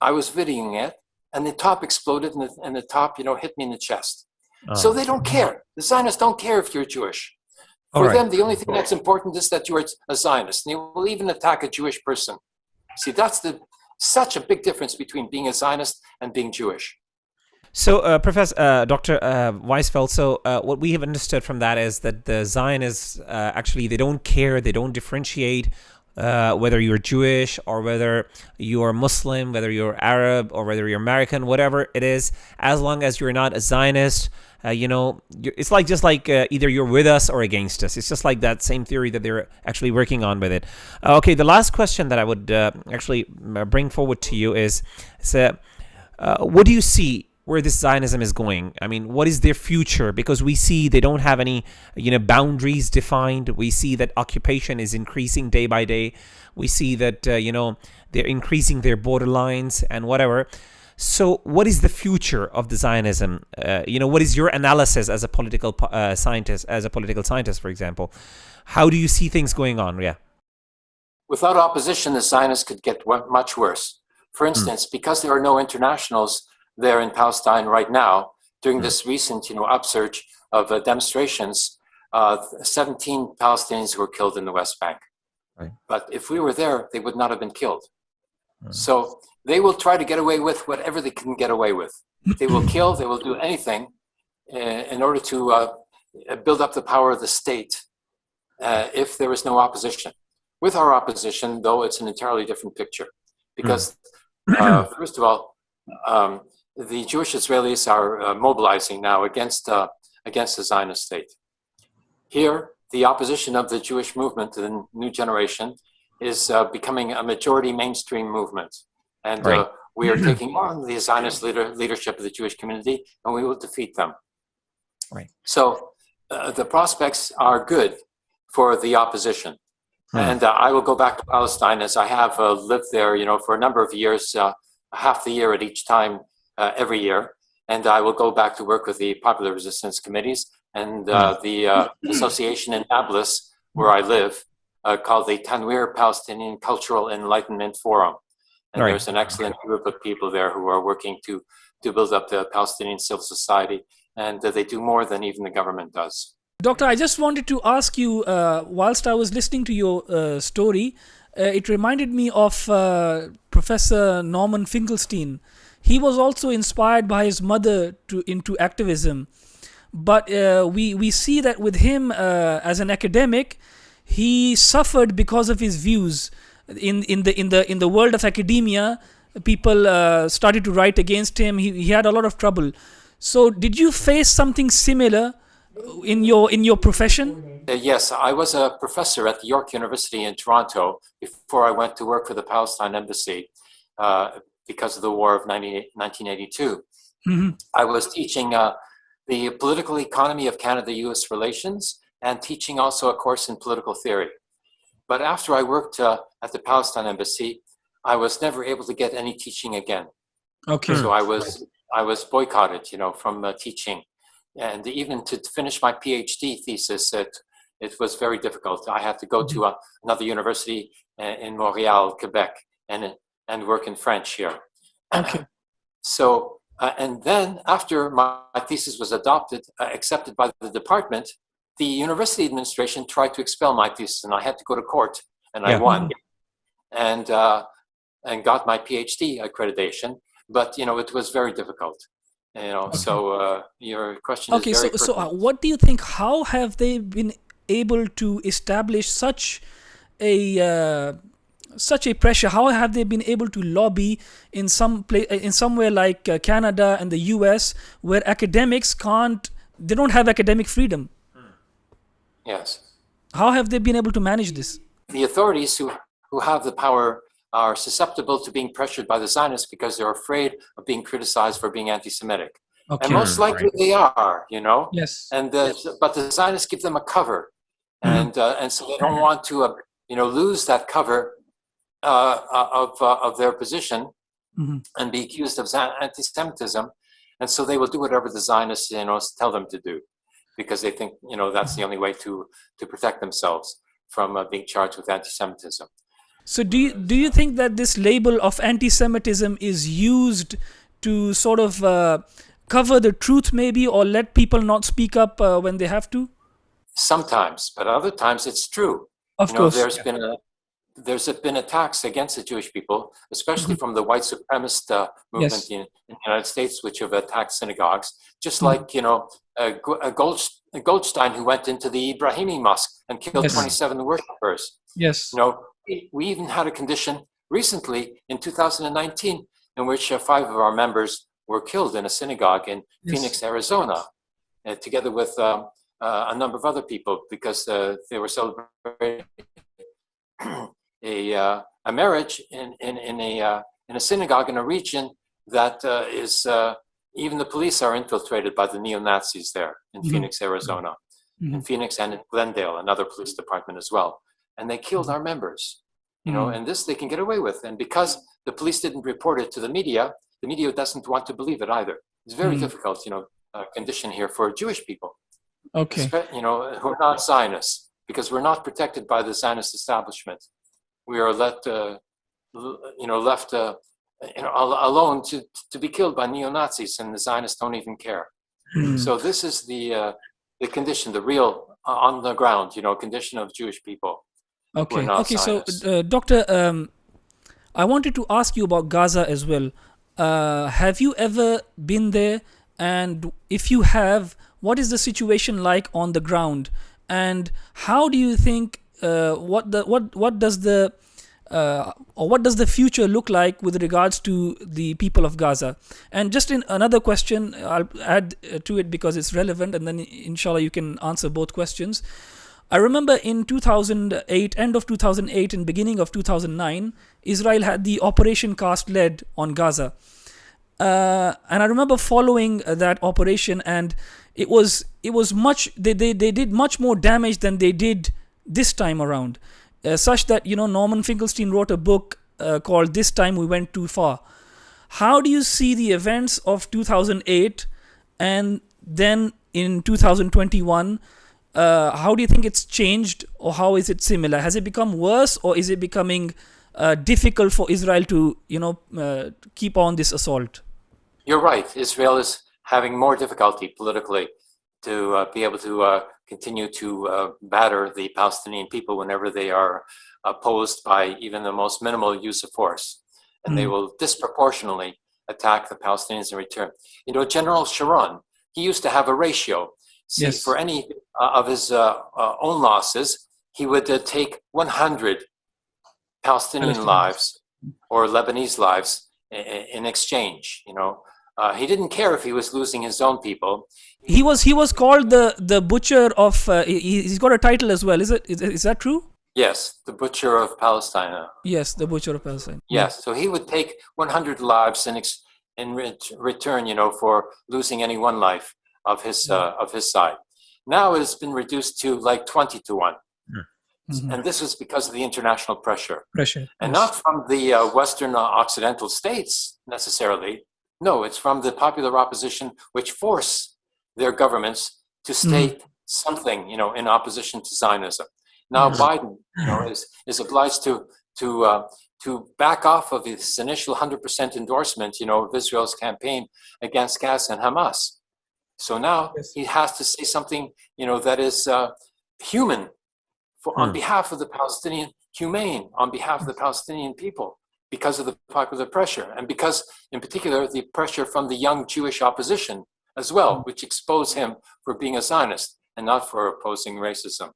I was videoing it, and the top exploded, and the, and the top, you know, hit me in the chest. So Oh. they don't care. The Zionists don't care if you're Jewish. All For right. them, the only thing that's important is that you're a Zionist. And they will even attack a Jewish person. See, that's the such a big difference between being a Zionist and being Jewish. So, uh, Professor uh, Dr. Uh, Weizfeld, so uh, what we have understood from that is that the Zionists uh, actually they don't care, they don't differentiate uh, whether you're Jewish or whether you're Muslim, whether you're Arab or whether you're American, whatever it is, as long as you're not a Zionist. Uh, you know, it's like just like uh, either you're with us or against us. It's just like that same theory that they're actually working on with it. Uh, okay, the last question that I would uh, actually bring forward to you is, so, what do you see where this Zionism is going. I mean, what is their future? Because we see they don't have any, you know, boundaries defined. We see that occupation is increasing day by day. We see that, uh, you know, they're increasing their borderlines and whatever. So, what is the future of the Zionism? Uh, you know, what is your analysis as a political uh, scientist, as a political scientist, for example? How do you see things going on? Yeah. Without opposition, the Zionists could get much worse. For hmm. instance, mm. because there are no internationals, there in Palestine right now during hmm. this recent, you know, upsurge of uh, demonstrations. Uh, 17 Palestinians were killed in the West Bank. Right. But if we were there, they would not have been killed. Mm. So they will try to get away with whatever they can get away with. They will kill, they will do anything uh, in order to uh, build up the power of the state uh, if there is no opposition. With our opposition, though, it's an entirely different picture. Because, mm. first of all, um, the Jewish Israelis are uh, mobilizing now against, uh, against the Zionist state. Here, the opposition of the Jewish movement to the new generation is uh, becoming a majority mainstream movement. And uh, right. we are taking on the Zionist leader, leadership of the Jewish community, and we will defeat them. Right. So uh, the prospects are good for the opposition. Hmm. And uh, I will go back to Palestine as I have lived there, you know, for a number of years, half the year at each time uh, every year. And I will go back to work with the Popular Resistance Committees and uh, hmm. the uh, association in Nablus, where I live, uh, called the Tanwir Palestinian Cultural Enlightenment Forum. And right. there's an excellent group of people there who are working to, to build up the Palestinian civil society. And they do more than even the government does. Doctor, I just wanted to ask you, uh, whilst I was listening to your uh, story, uh, it reminded me of uh, Professor Norman Finkelstein, he was also inspired by his mother to into activism. But uh, we we see that with him uh, as an academic he suffered because of his views. In in the in the in the world of academia people uh, started to write against him. He, he had a lot of trouble. So did you face something similar in your in your profession? Uh, yes i was a professor at the york university in toronto before i went to work for the palestine embassy. Uh, because of the war of 1982. Mm-hmm. I was teaching uh, the political economy of Canada-U.S. relations and teaching also a course in political theory. But after I worked uh, at the Palestine Embassy, I was never able to get any teaching again. Okay. So I was I was boycotted, you know, from uh, teaching, and even to finish my PhD thesis, it it was very difficult. I had to go to a, mm-hmm. another university uh, in Montreal, Quebec, and and work in French here. Okay. So, uh, and then after my, my thesis was adopted, uh, accepted by the department, the university administration tried to expel my thesis and I had to go to court and yeah. I won and, uh, and got my PhD accreditation. But, you know, it was very difficult. You know, okay. so uh, your question okay, so, so uh, what do you think, how have they been able to establish such a uh, such a pressure how have they been able to lobby in some place in somewhere like uh, canada and the us where academics can't they don't have academic freedom yes how have they been able to manage this the authorities who who have the power are susceptible to being pressured by the zionists because they're afraid of being criticized for being anti-semitic okay. and most likely right. they are you know yes and the, yes. but the zionists give them a cover mm -hmm. and uh, and so they don't want to uh, you know lose that cover uh, uh, of, uh, of their position mm-hmm. and be accused of anti-Semitism. And so they will do whatever the Zionists you know, tell them to do because they think you know that's the only way to, to protect themselves from uh, being charged with anti-Semitism. So do you, do you think that this label of anti-Semitism is used to sort of uh, cover the truth maybe or let people not speak up uh, when they have to? Sometimes, but other times it's true. Of you course. Know, there's yeah. been a there's been attacks against the Jewish people, especially from the white supremacist uh, movement Yes. in, in the United States, which have attacked synagogues. Just Mhm. like you know, uh, Go- uh, Gold, Goldstein, who went into the Ibrahimi mosque and killed Yes. 27 worshippers. Yes. You know, we, we even had a condition recently in 2019 in which uh, five of our members were killed in a synagogue in Yes. Phoenix, Arizona, uh, together with um, uh, a number of other people because uh, they were celebrating a, uh, a marriage in, in, in, a, uh, in a synagogue in a region that uh, is, uh, even the police are infiltrated by the neo Nazis there in Mhm. Phoenix, Arizona, in Phoenix and in Glendale, another police department as well. And they killed our members, you know, Mhm. and this they can get away with. And because the police didn't report it to the media, the media doesn't want to believe it either. It's very difficult, you know, uh, condition here for Jewish people Okay. you know, who are not Zionists, because we're not protected by the Zionist establishment. We are let, uh, you know, left, uh, you know, alone to to be killed by neo Nazis, and the Zionists don't even care. Mm. So this is the uh, the condition, the real uh, on the ground, you know, condition of Jewish people. Okay. Okay. So, Zionists. uh, Doctor, um, I wanted to ask you about Gaza as well. Uh, have you ever been there? And if you have, what is the situation like on the ground? And how do you think? Uh, what the what what does the uh, or what does the future look like with regards to the people of Gaza? And just in another question, I'll add uh, to it because it's relevant, and then inshallah you can answer both questions. I remember in 2008, end of 2008 and beginning of 2009, Israel had the Operation Cast Lead on Gaza. Uh, and I remember following uh, that operation, and it was it was much they, they they did much more damage than they did this time around, uh, such that you know Norman Finkelstein wrote a book uh, called "This Time We Went Too Far." How do you see the events of 2008 and then in 2021? Uh, how do you think it's changed, or how is it similar? Has it become worse, or is it becoming uh, difficult for Israel to, you know, uh, keep on this assault? You're right. Israel is having more difficulty politically to uh, be able to continue to uh, batter the Palestinian people whenever they are opposed by even the most minimal use of force. And they Mm. will disproportionately attack the Palestinians in return. You know, General Sharon, he used to have a ratio. See, Yes. for any uh, of his uh, uh, own losses, he would uh, take 100 Palestinian lives or Lebanese lives in exchange. You know, uh, he didn't care if he was losing his own people. He was he was called the the butcher of. Uh, he, he's got a title as well. Is it is, is that true? Yes, the butcher of Palestine. Yes, the butcher of Palestine. Yes, so he would take 100 lives in ex- in ret- return, you know, for losing any one life of his uh, of his side. Now it has been reduced to like 20 to one, Mhm. and this is because of the international pressure. Pressure. and yes. not from the uh, Western uh, Occidental states necessarily. No, it's from the popular opposition, which force their governments to state something, you know, in opposition to Zionism. Now Mhm. Biden, you know, is is obliged to to uh, to back off of his initial 100% endorsement, you know, of Israel's campaign against Gaza and Hamas. So now Yes. he has to say something, you know, that is uh, human for, on Hmm. behalf of the Palestinian, humane on behalf of the Palestinian people because of the popular pressure and because, in particular, the pressure from the young Jewish opposition as well, which exposed him for being a Zionist and not for opposing racism.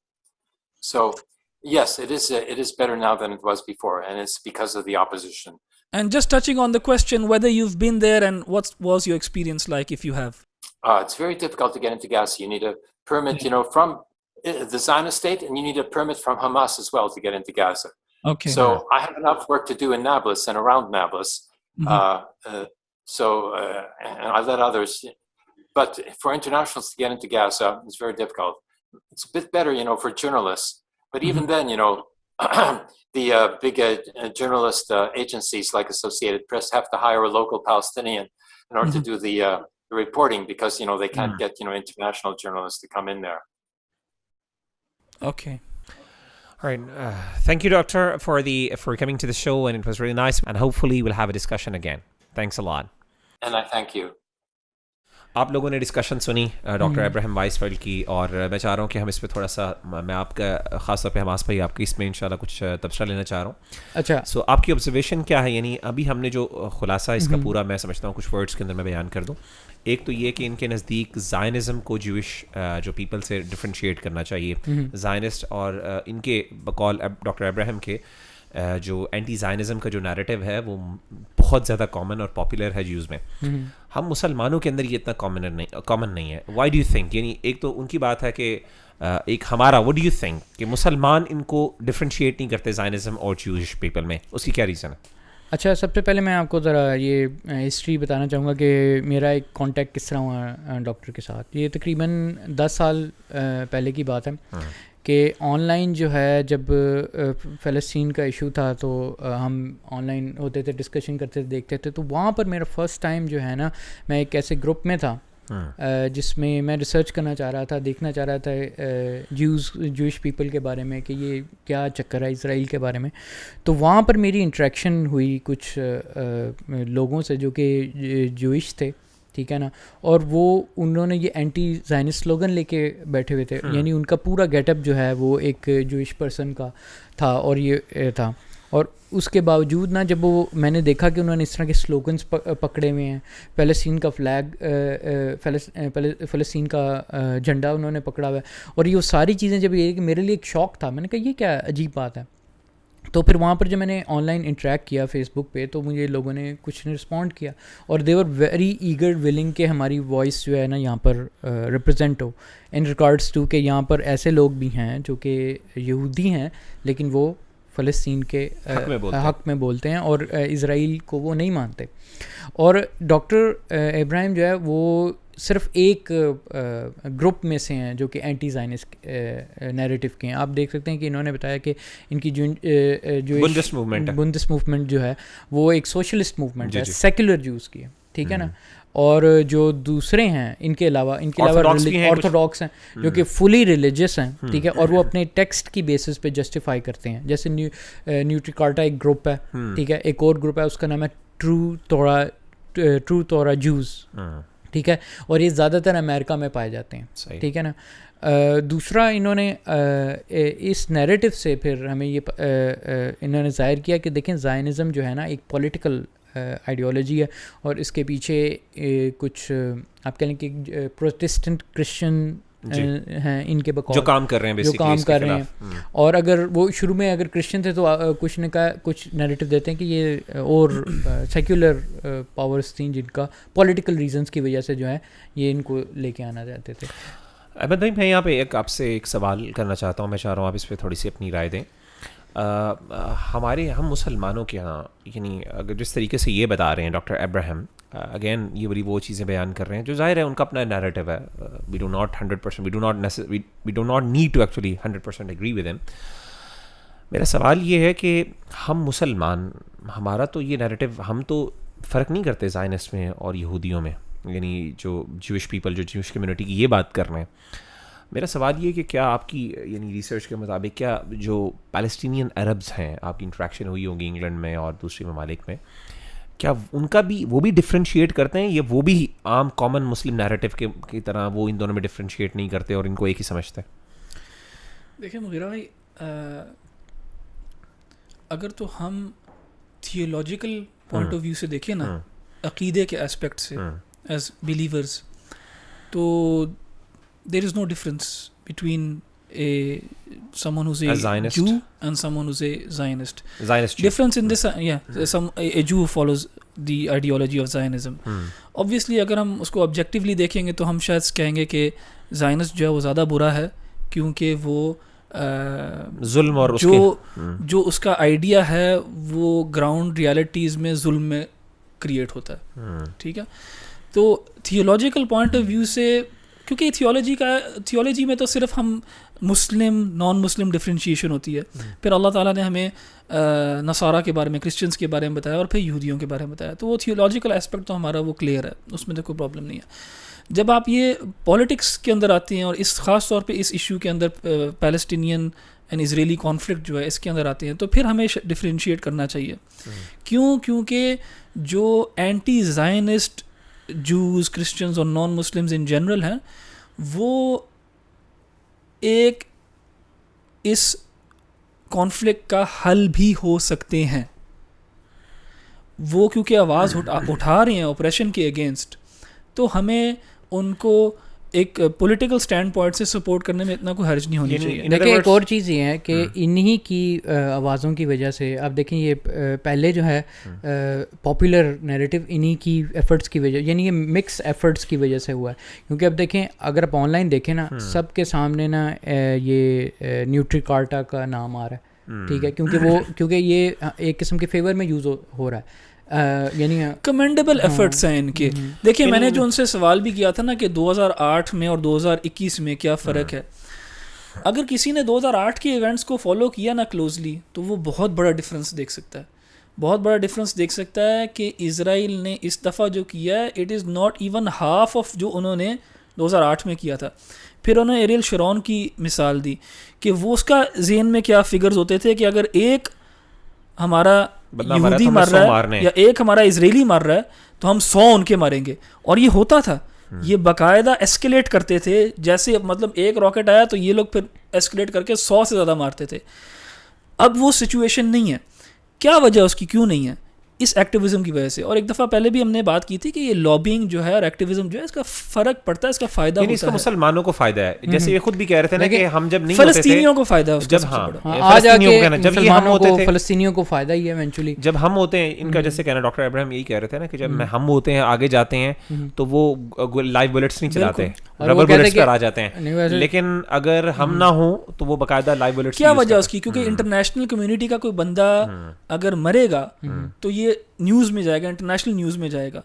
So, yes, it is it is better now than it was before, and it's because of the opposition. And just touching on the question whether you've been there and what was your experience like if you have. Uh, it's very difficult to get into Gaza. You need a permit, you know, from uh, the Zionist state, and you need a permit from Hamas as well to get into Gaza. Okay. So I have enough work to do in Nablus and around Nablus. Mhm. Uh, uh, so uh, and I let others. But for internationals to get into Gaza, it's very difficult. It's a bit better, you know, for journalists. But even then, you know, the uh, big uh, journalist uh, agencies like Associated Press have to hire a local Palestinian in order to do the, uh, the reporting because you know they can't Mm. get you know international journalists to come in there. okay. All right. Uh, thank you, Doctor, for the for coming to the show, and it was really nice. And hopefully, we'll have a discussion again. Thanks a lot. And I thank you. آپ لوگوں نے discussion سنی doctor Ibrahim voice field کی اور میں چاہ رہا ہوں کہ ہم اس پہ تھوڑا سا میں آپ کا خاص طور پہ حماس بھائی آپ کی اس میں انشاءاللہ کچھ تبصرہ لینا چاہ رہا ہوں۔ اچھا۔ سو آپ کی آبزرویشن کیا ہے؟ یعنی ابھی ہم نے جو خلاصہ اس کا پورا میں سمجھتا ہوں کچھ ورڈس کے اندر میں بیان کر دوں۔ ایک تو یہ کہ ان کے نزدیک زائنزم کو جوش جو پیپل سے ڈفرینشیٹ کرنا چاہیے۔ زائنسٹ اور ان کے بقول ڈاکٹر ابراہم کے جو اینٹی زائنزم کا جو نیریٹو ہے وہ بہت زیادہ کامن اور پاپولر ہے جیوز میں۔ ہم مسلمانوں کے اندر یہ اتنا کامن نہیں کامن نہیں ہے۔ وائی ڈو یو تھنک یعنی ایک تو ان کی بات ہے کہ ایک ہمارا وٹ ڈو یو تھنک کہ مسلمان ان کو ڈفرینشیٹ نہیں کرتے زائنزم اور جیوش پیپل میں۔ اس کی کیا ریزن ہے؟ اچھا سب سے پہلے میں آپ کو ذرا یہ ہسٹری بتانا چاہوں گا کہ میرا ایک کانٹیکٹ کس طرح ہوا ڈاکٹر کے ساتھ۔ یہ تقریباً دس سال پہلے کی بات ہے۔ ہاں۔ کہ آن لائن جو ہے جب فلسطین کا ایشو تھا تو ہم آن لائن ہوتے تھے ڈسکشن کرتے تھے دیکھتے تھے تو وہاں پر میرا فرسٹ ٹائم جو ہے نا میں ایک ایسے گروپ میں تھا ہاں۔ جس میں میں ریسرچ کرنا چاہ رہا تھا دیکھنا چاہ رہا تھا جیوز جوش پیپل کے بارے میں کہ یہ کیا چکر ہے اسرائیل کے بارے میں۔ تو وہاں پر میری انٹریکشن ہوئی کچھ لوگوں سے جو کہ جوئش تھے۔ ٹھیک ہے نا؟ اور وہ انہوں نے یہ اینٹی زائنس سلوگن لے کے بیٹھے ہوئے تھے۔ یعنی ان کا پورا گیٹ اپ جو ہے وہ ایک جوئش پرسن کا تھا اور یہ تھا۔ اور اس کے باوجود نا جب وہ میں نے دیکھا کہ انہوں نے اس طرح کے سلوگنس پکڑے ہوئے ہیں فلسطین کا فلیگ فلسطین کا جھنڈا انہوں نے پکڑا ہوا ہے۔ اور یہ ساری چیزیں جب یہ کہ میرے لیے ایک شوق تھا میں نے کہا یہ کیا عجیب بات ہے۔ تو پھر وہاں پر جب میں نے آن لائن انٹریکٹ کیا فیس بک پہ تو مجھے لوگوں نے کچھ نے رسپونڈ کیا اور دیور ویری ایگر ولنگ کہ ہماری وائس جو ہے نا یہاں پر ریپرزینٹ ہو ان ریکارڈس ٹو کہ یہاں پر ایسے لوگ بھی ہیں جو کہ یہودی ہیں لیکن وہ فلسطین کے حق میں, حق میں بولتے ہیں اور اسرائیل کو وہ نہیں مانتے اور ڈاکٹر ابراہیم جو ہے وہ صرف ایک گروپ میں سے ہیں جو کہ اینٹی زائنس نیریٹو کے ہیں۔ آپ دیکھ سکتے ہیں کہ انہوں نے بتایا کہ ان کی جو بندس موومنٹ بندس موومنٹ جو ہے وہ ایک سوشلسٹ موومنٹ ہے سیکولر جوز کی ہے ٹھیک ہے نا؟ اور جو دوسرے ہیں ان کے علاوہ ان کے علاوہ آرتھوڈاکس ہیں جو کہ فلی ریلیجیس ہیں ٹھیک ہے؟ اور وہ اپنے ٹیکسٹ کی بیسس پہ جسٹیفائی کرتے ہیں۔ جیسے نیوٹریکارٹا ایک گروپ ہے ٹھیک ہے؟ ایک اور گروپ ہے اس کا نام ہے ٹرو تورا ٹرو تورا جوز ٹھیک ہے؟ اور یہ زیادہ تر امریکہ میں پائے جاتے ہیں ٹھیک ہے نا؟ دوسرا انہوں نے اس نیریٹو سے پھر ہمیں یہ انہوں نے ظاہر کیا کہ دیکھیں زائنزم جو ہے نا ایک پولیٹیکل آئیڈیالوجی ہے اور اس کے پیچھے کچھ آپ کہہ لیں کہ پروٹسٹنٹ کرسچن جی۔ ہیں ان کے بقول جو کام کر رہے ہیں جو کام کر رہے ہیں۔ اور اگر وہ شروع میں اگر کرسچن تھے تو کچھ نے کہا کچھ نیریٹو دیتے ہیں کہ یہ اور سیکولر پاورس تھیں جن کا پولیٹیکل ریزنس کی وجہ سے جو ہے یہ ان کو لے کے آنا چاہتے تھے۔ احمد بھائی میں یہاں پہ ایک آپ سے ایک سوال کرنا چاہتا ہوں۔ میں چاہ رہا ہوں آپ اس پہ تھوڑی سی اپنی رائے دیں۔ ہمارے ہم مسلمانوں کے یہاں یعنی اگر جس طریقے سے یہ بتا رہے ہیں ڈاکٹر ابراہم Uh, اگین یہ بڑی وہ چیزیں بیان کر رہے ہیں جو ظاہر ہے ان کا اپنا نیریٹو ہے. We do not hundred percent we do not we do not need to actually hundred percent agree with em میرا سوال یہ ہے کہ ہم مسلمان، ہمارا تو یہ نیریٹو ہم تو فرق نہیں کرتے زائنس میں اور یہودیوں میں. یعنی جو جوش پیپل جو جوش کمیونٹی کی یہ بات کر رہے ہیں. میرا سوال یہ کہ کیا آپ کی یعنی ریسرچ کے مطابق کیا جو پیلسٹینین عربز ہیں، آپ کی انٹریکشن ہوئی ہوگی انگلینڈ میں اور دوسرے ممالک میں کیا ان کا بھی وہ بھی ڈفرینشیٹ کرتے ہیں یا وہ بھی عام کامن مسلم نیریٹو کے کی طرح وہ ان دونوں میں ڈفرینشیٹ نہیں کرتے اور ان کو ایک ہی سمجھتے ہیں؟ دیکھیں مغیرہ بھائی اگر تو ہم تھیولوجیکل پوائنٹ آف ویو سے دیکھیں نا ہاں۔ عقیدے کے اسپیکٹ سے ہاں۔ ایز بلیورز تو there is no difference between a someone who's a, a Zionist. Jew and someone who's a Zionist. Zionist Jew. Difference in this, hmm. yeah, some a, a Jew follows the ideology of Zionism obviously اگر ہم اس کو objectively دیکھیں گے تو ہم شاید کہیں گے کہ زائنسٹ جو ہے وہ زیادہ برا ہے کیونکہ وہ ظلم اور جو hmm. جو اس کا آئیڈیا ہے وہ گراؤنڈ ریالٹیز میں ظلم میں کریٹ ہوتا ہے. Hmm. ٹھیک ہے؟ تو تھیولوجیکل پوائنٹ آف ویو سے کیونکہ تھیولوجی کا تھیولوجی میں تو صرف ہم مسلم نان مسلم ڈفرینشیشن ہوتی ہے۔ پھر اللہ تعالیٰ نے ہمیں نصارہ کے بارے میں کرسچنس کے بارے میں بتایا اور پھر یہودیوں کے بارے میں بتایا۔ تو وہ تھیولوجیکل اسپیکٹ تو ہمارا وہ کلیئر ہے، اس میں تو کوئی پرابلم نہیں ہے۔ جب آپ یہ پالیٹکس کے اندر آتے ہیں اور اس، خاص طور پہ اس ایشو کے اندر پیلسٹینین اینڈ اسریلی کانفلکٹ جو ہے، اس کے اندر آتے ہیں، تو پھر ہمیں ڈفرینشیٹ کرنا چاہیے۔ کیوں؟ کیونکہ جو اینٹی زائنسٹ جوز کرسچنز اور نان مسلمز ان جنرل ہیں، وہ ایک اس کانفلکٹ کا حل بھی ہو سکتے ہیں۔ وہ کیونکہ آواز اٹھا رہے ہیں آپریشن کے اگینسٹ تو ہمیں ان کو ایک پولیٹیکل اسٹینڈ پوائنٹ سے سپورٹ کرنے میں اتنا کوئی حرج نہیں ہونی چاہیے۔ دیکھیں ایک اور چیز یہ ہے کہ انہی کی آوازوں کی وجہ سے آپ دیکھیں یہ پہلے جو ہے پاپولر نیریٹو انہی کی ایفرٹس کی وجہ یعنی یہ مکس ایفرٹس کی وجہ سے ہوا ہے۔ کیونکہ اب دیکھیں اگر آپ آن لائن دیکھیں نا سب کے سامنے نا یہ نیوٹری کارٹا کا نام آ رہا ہے۔ ٹھیک ہے؟ کیونکہ وہ کیونکہ یہ ایک قسم کے فیور میں یوز ہو رہا ہے۔ یعنی کمنڈیبل ایفرٹس ہاں، ہیں ان کے۔ ہاں، ہاں۔ دیکھیں میں نے جو ان سے سوال بھی کیا تھا نا کہ دو ہزار آٹھ میں اور دو ہزار اکیس میں کیا فرق ہے۔ اگر کسی نے دو ہزار آٹھ کے ایونٹس کو فالو کیا نا کلوزلی تو وہ بہت بڑا ڈفرینس دیکھ سکتا ہے۔ بہت بڑا ڈفرینس دیکھ سکتا ہے کہ اسرائیل نے اس دفعہ جو کیا ہے it is not even half of جو انہوں نے دو ہزار آٹھ میں کیا تھا۔ پھر انہوں نے ایریل شرون کی مثال دی کہ وہ اس کا ذہن میں کیا فگرز ہوتے تھے کہ اگر ایک ہمارا یہودی مار رہا ہے یا ایک ہمارا اسرائیلی مار رہا ہے تو ہم سو ان کے ماریں گے۔ اور یہ ہوتا تھا۔ یہ باقاعدہ ایسکیلیٹ کرتے تھے۔ جیسے مطلب ایک راکٹ آیا تو یہ لوگ پھر ایسکیلیٹ کر کے سو سے زیادہ مارتے تھے۔ اب وہ سچویشن نہیں ہے۔ کیا وجہ اس کی کیوں نہیں ہے؟ اس ایکٹیویزم کی وجہ سے۔ اور ایک دفعہ پہلے بھی ہم نے بات کی تھی کہ یہ لابینگ جو ہے اور ایکٹیویزم جو ہے اس کا فرق پڑتا ہے اس کا فائدہ یعنی ہوتا اس کا مسلمانوں کو فائدہ ہے۔ جیسے یہ خود بھی کہہ رہے تھے نا کہ ہم جب نہیں فلسطینیوں کو فائدہ ہے جب ہاں, ہاں، آج آگے کے مسلمانوں کو فلسطینیوں کو فائدہ ہی ہے ایونچولی جب ہم ہوتے ہیں ان کا جیسے کہنا ڈاکٹر ابراہیم یہی کہہ رہے تھے نا کہ جب ہم ہوتے ہیں آگے جاتے ہیں تو وہ لائیو بلٹس نہیں چلاتے۔ ربر بلٹس پر آ جاتے ہیں. لیکن اگر ہم نہ ہوں تو وہ باقاعدہ لائیو بلٹس کیا وجہ اس کی؟ کیونکہ انٹرنیشنل کمیونٹی کا کوئی بندہ اگر مرے گا تو یہ نیوز میں جائے گا انٹرنیشنل نیوز میں جائے گا۔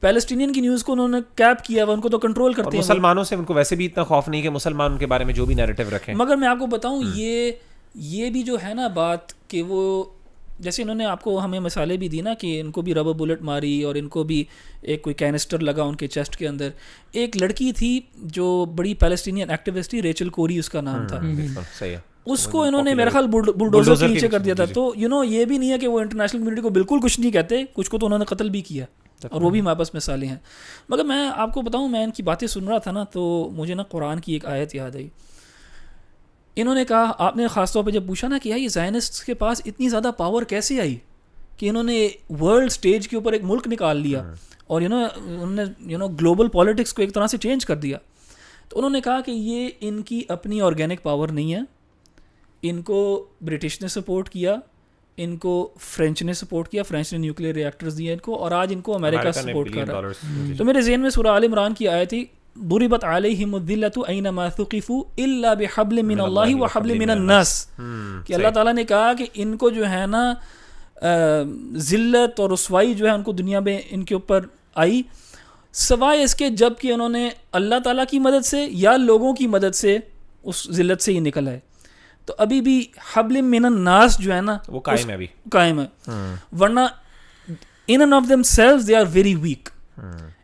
پیلسٹینین کی نیوز کو انہوں نے کیپ کیا ہوا ان کو تو کنٹرول کرتے ہیں۔ مسلمانوں سے ان کو ویسے بھی اتنا خوف نہیں کہ مسلمان ان کے بارے میں جو بھی نیریٹو رکھیں۔ مگر میں آپ کو بتاؤں یہ یہ بھی جو ہے نا بات کہ وہ جیسے انہوں نے آپ کو ہمیں مثالیں بھی دی نا کہ ان کو بھی ربر بلٹ ماری اور ان کو بھی ایک کوئی کینسٹر لگا ان کے چیسٹ کے اندر۔ ایک لڑکی تھی جو بڑی پیلسٹینین ایکٹیوسٹ تھی ریچل کوری اس کا نام تھا۔ اس کو انہوں نے میرا خیال بلڈوزر کے نیچے کر دیا تھا۔ تو یو نو یہ بھی نہیں ہے کہ وہ انٹرنیشنل کمیونٹی کو بالکل کچھ نہیں کہتے کچھ کو تو انہوں نے قتل بھی کیا۔ اور وہ بھی ہمارے پاس مثالیں ہیں۔ مگر میں آپ کو بتاؤں میں ان کی باتیں سن رہا تھا نا تو مجھے نا قرآن کی ایک آیت یاد آئی۔ انہوں نے کہا آپ نے خاص طور پہ جب پوچھا نا کہ یہ زائنسٹ کے پاس اتنی زیادہ پاور کیسے آئی؟ کہ انہوں نے ورلڈ اسٹیج کے اوپر ایک ملک نکال لیا اور یو نو انہوں نے یو نو گلوبل پالیٹکس کو ایک طرح سے چینج کر دیا۔ تو انہوں نے کہا کہ یہ ان کی اپنی آرگینک پاور نہیں ہے۔ ان کو برٹش نے سپورٹ کیا ان کو فرینچ نے سپورٹ کیا فرینچ نے نیوکلیئر ریاکٹرز دیے ان کو اور آج ان کو امریکہ سپورٹ کر رہا ہے۔ تو میرے ذہن میں سورہ عال عمران کی آئے تھی ضربت علیہم الذلت اینما ثقفوا الا بحبل من اللہ وحبل من الناس. کہ اللہ تعالیٰ نے کہا کہ ان کو جو ہے نا ذلت اور رسوائی جو ہے ان کو دنیا میں ان کے اوپر آئی۔ سوائے اس کے جبکہ انہوں نے اللہ تعالیٰ کی مدد سے یا لوگوں کی مدد سے اس ذلت سے ہی نکل آئے۔ تو ابھی بھی حبل من الناس جو ہے نا وہ قائم ہے ابھی۔ قائم ہے۔ ورنہ in and of themselves they are very weak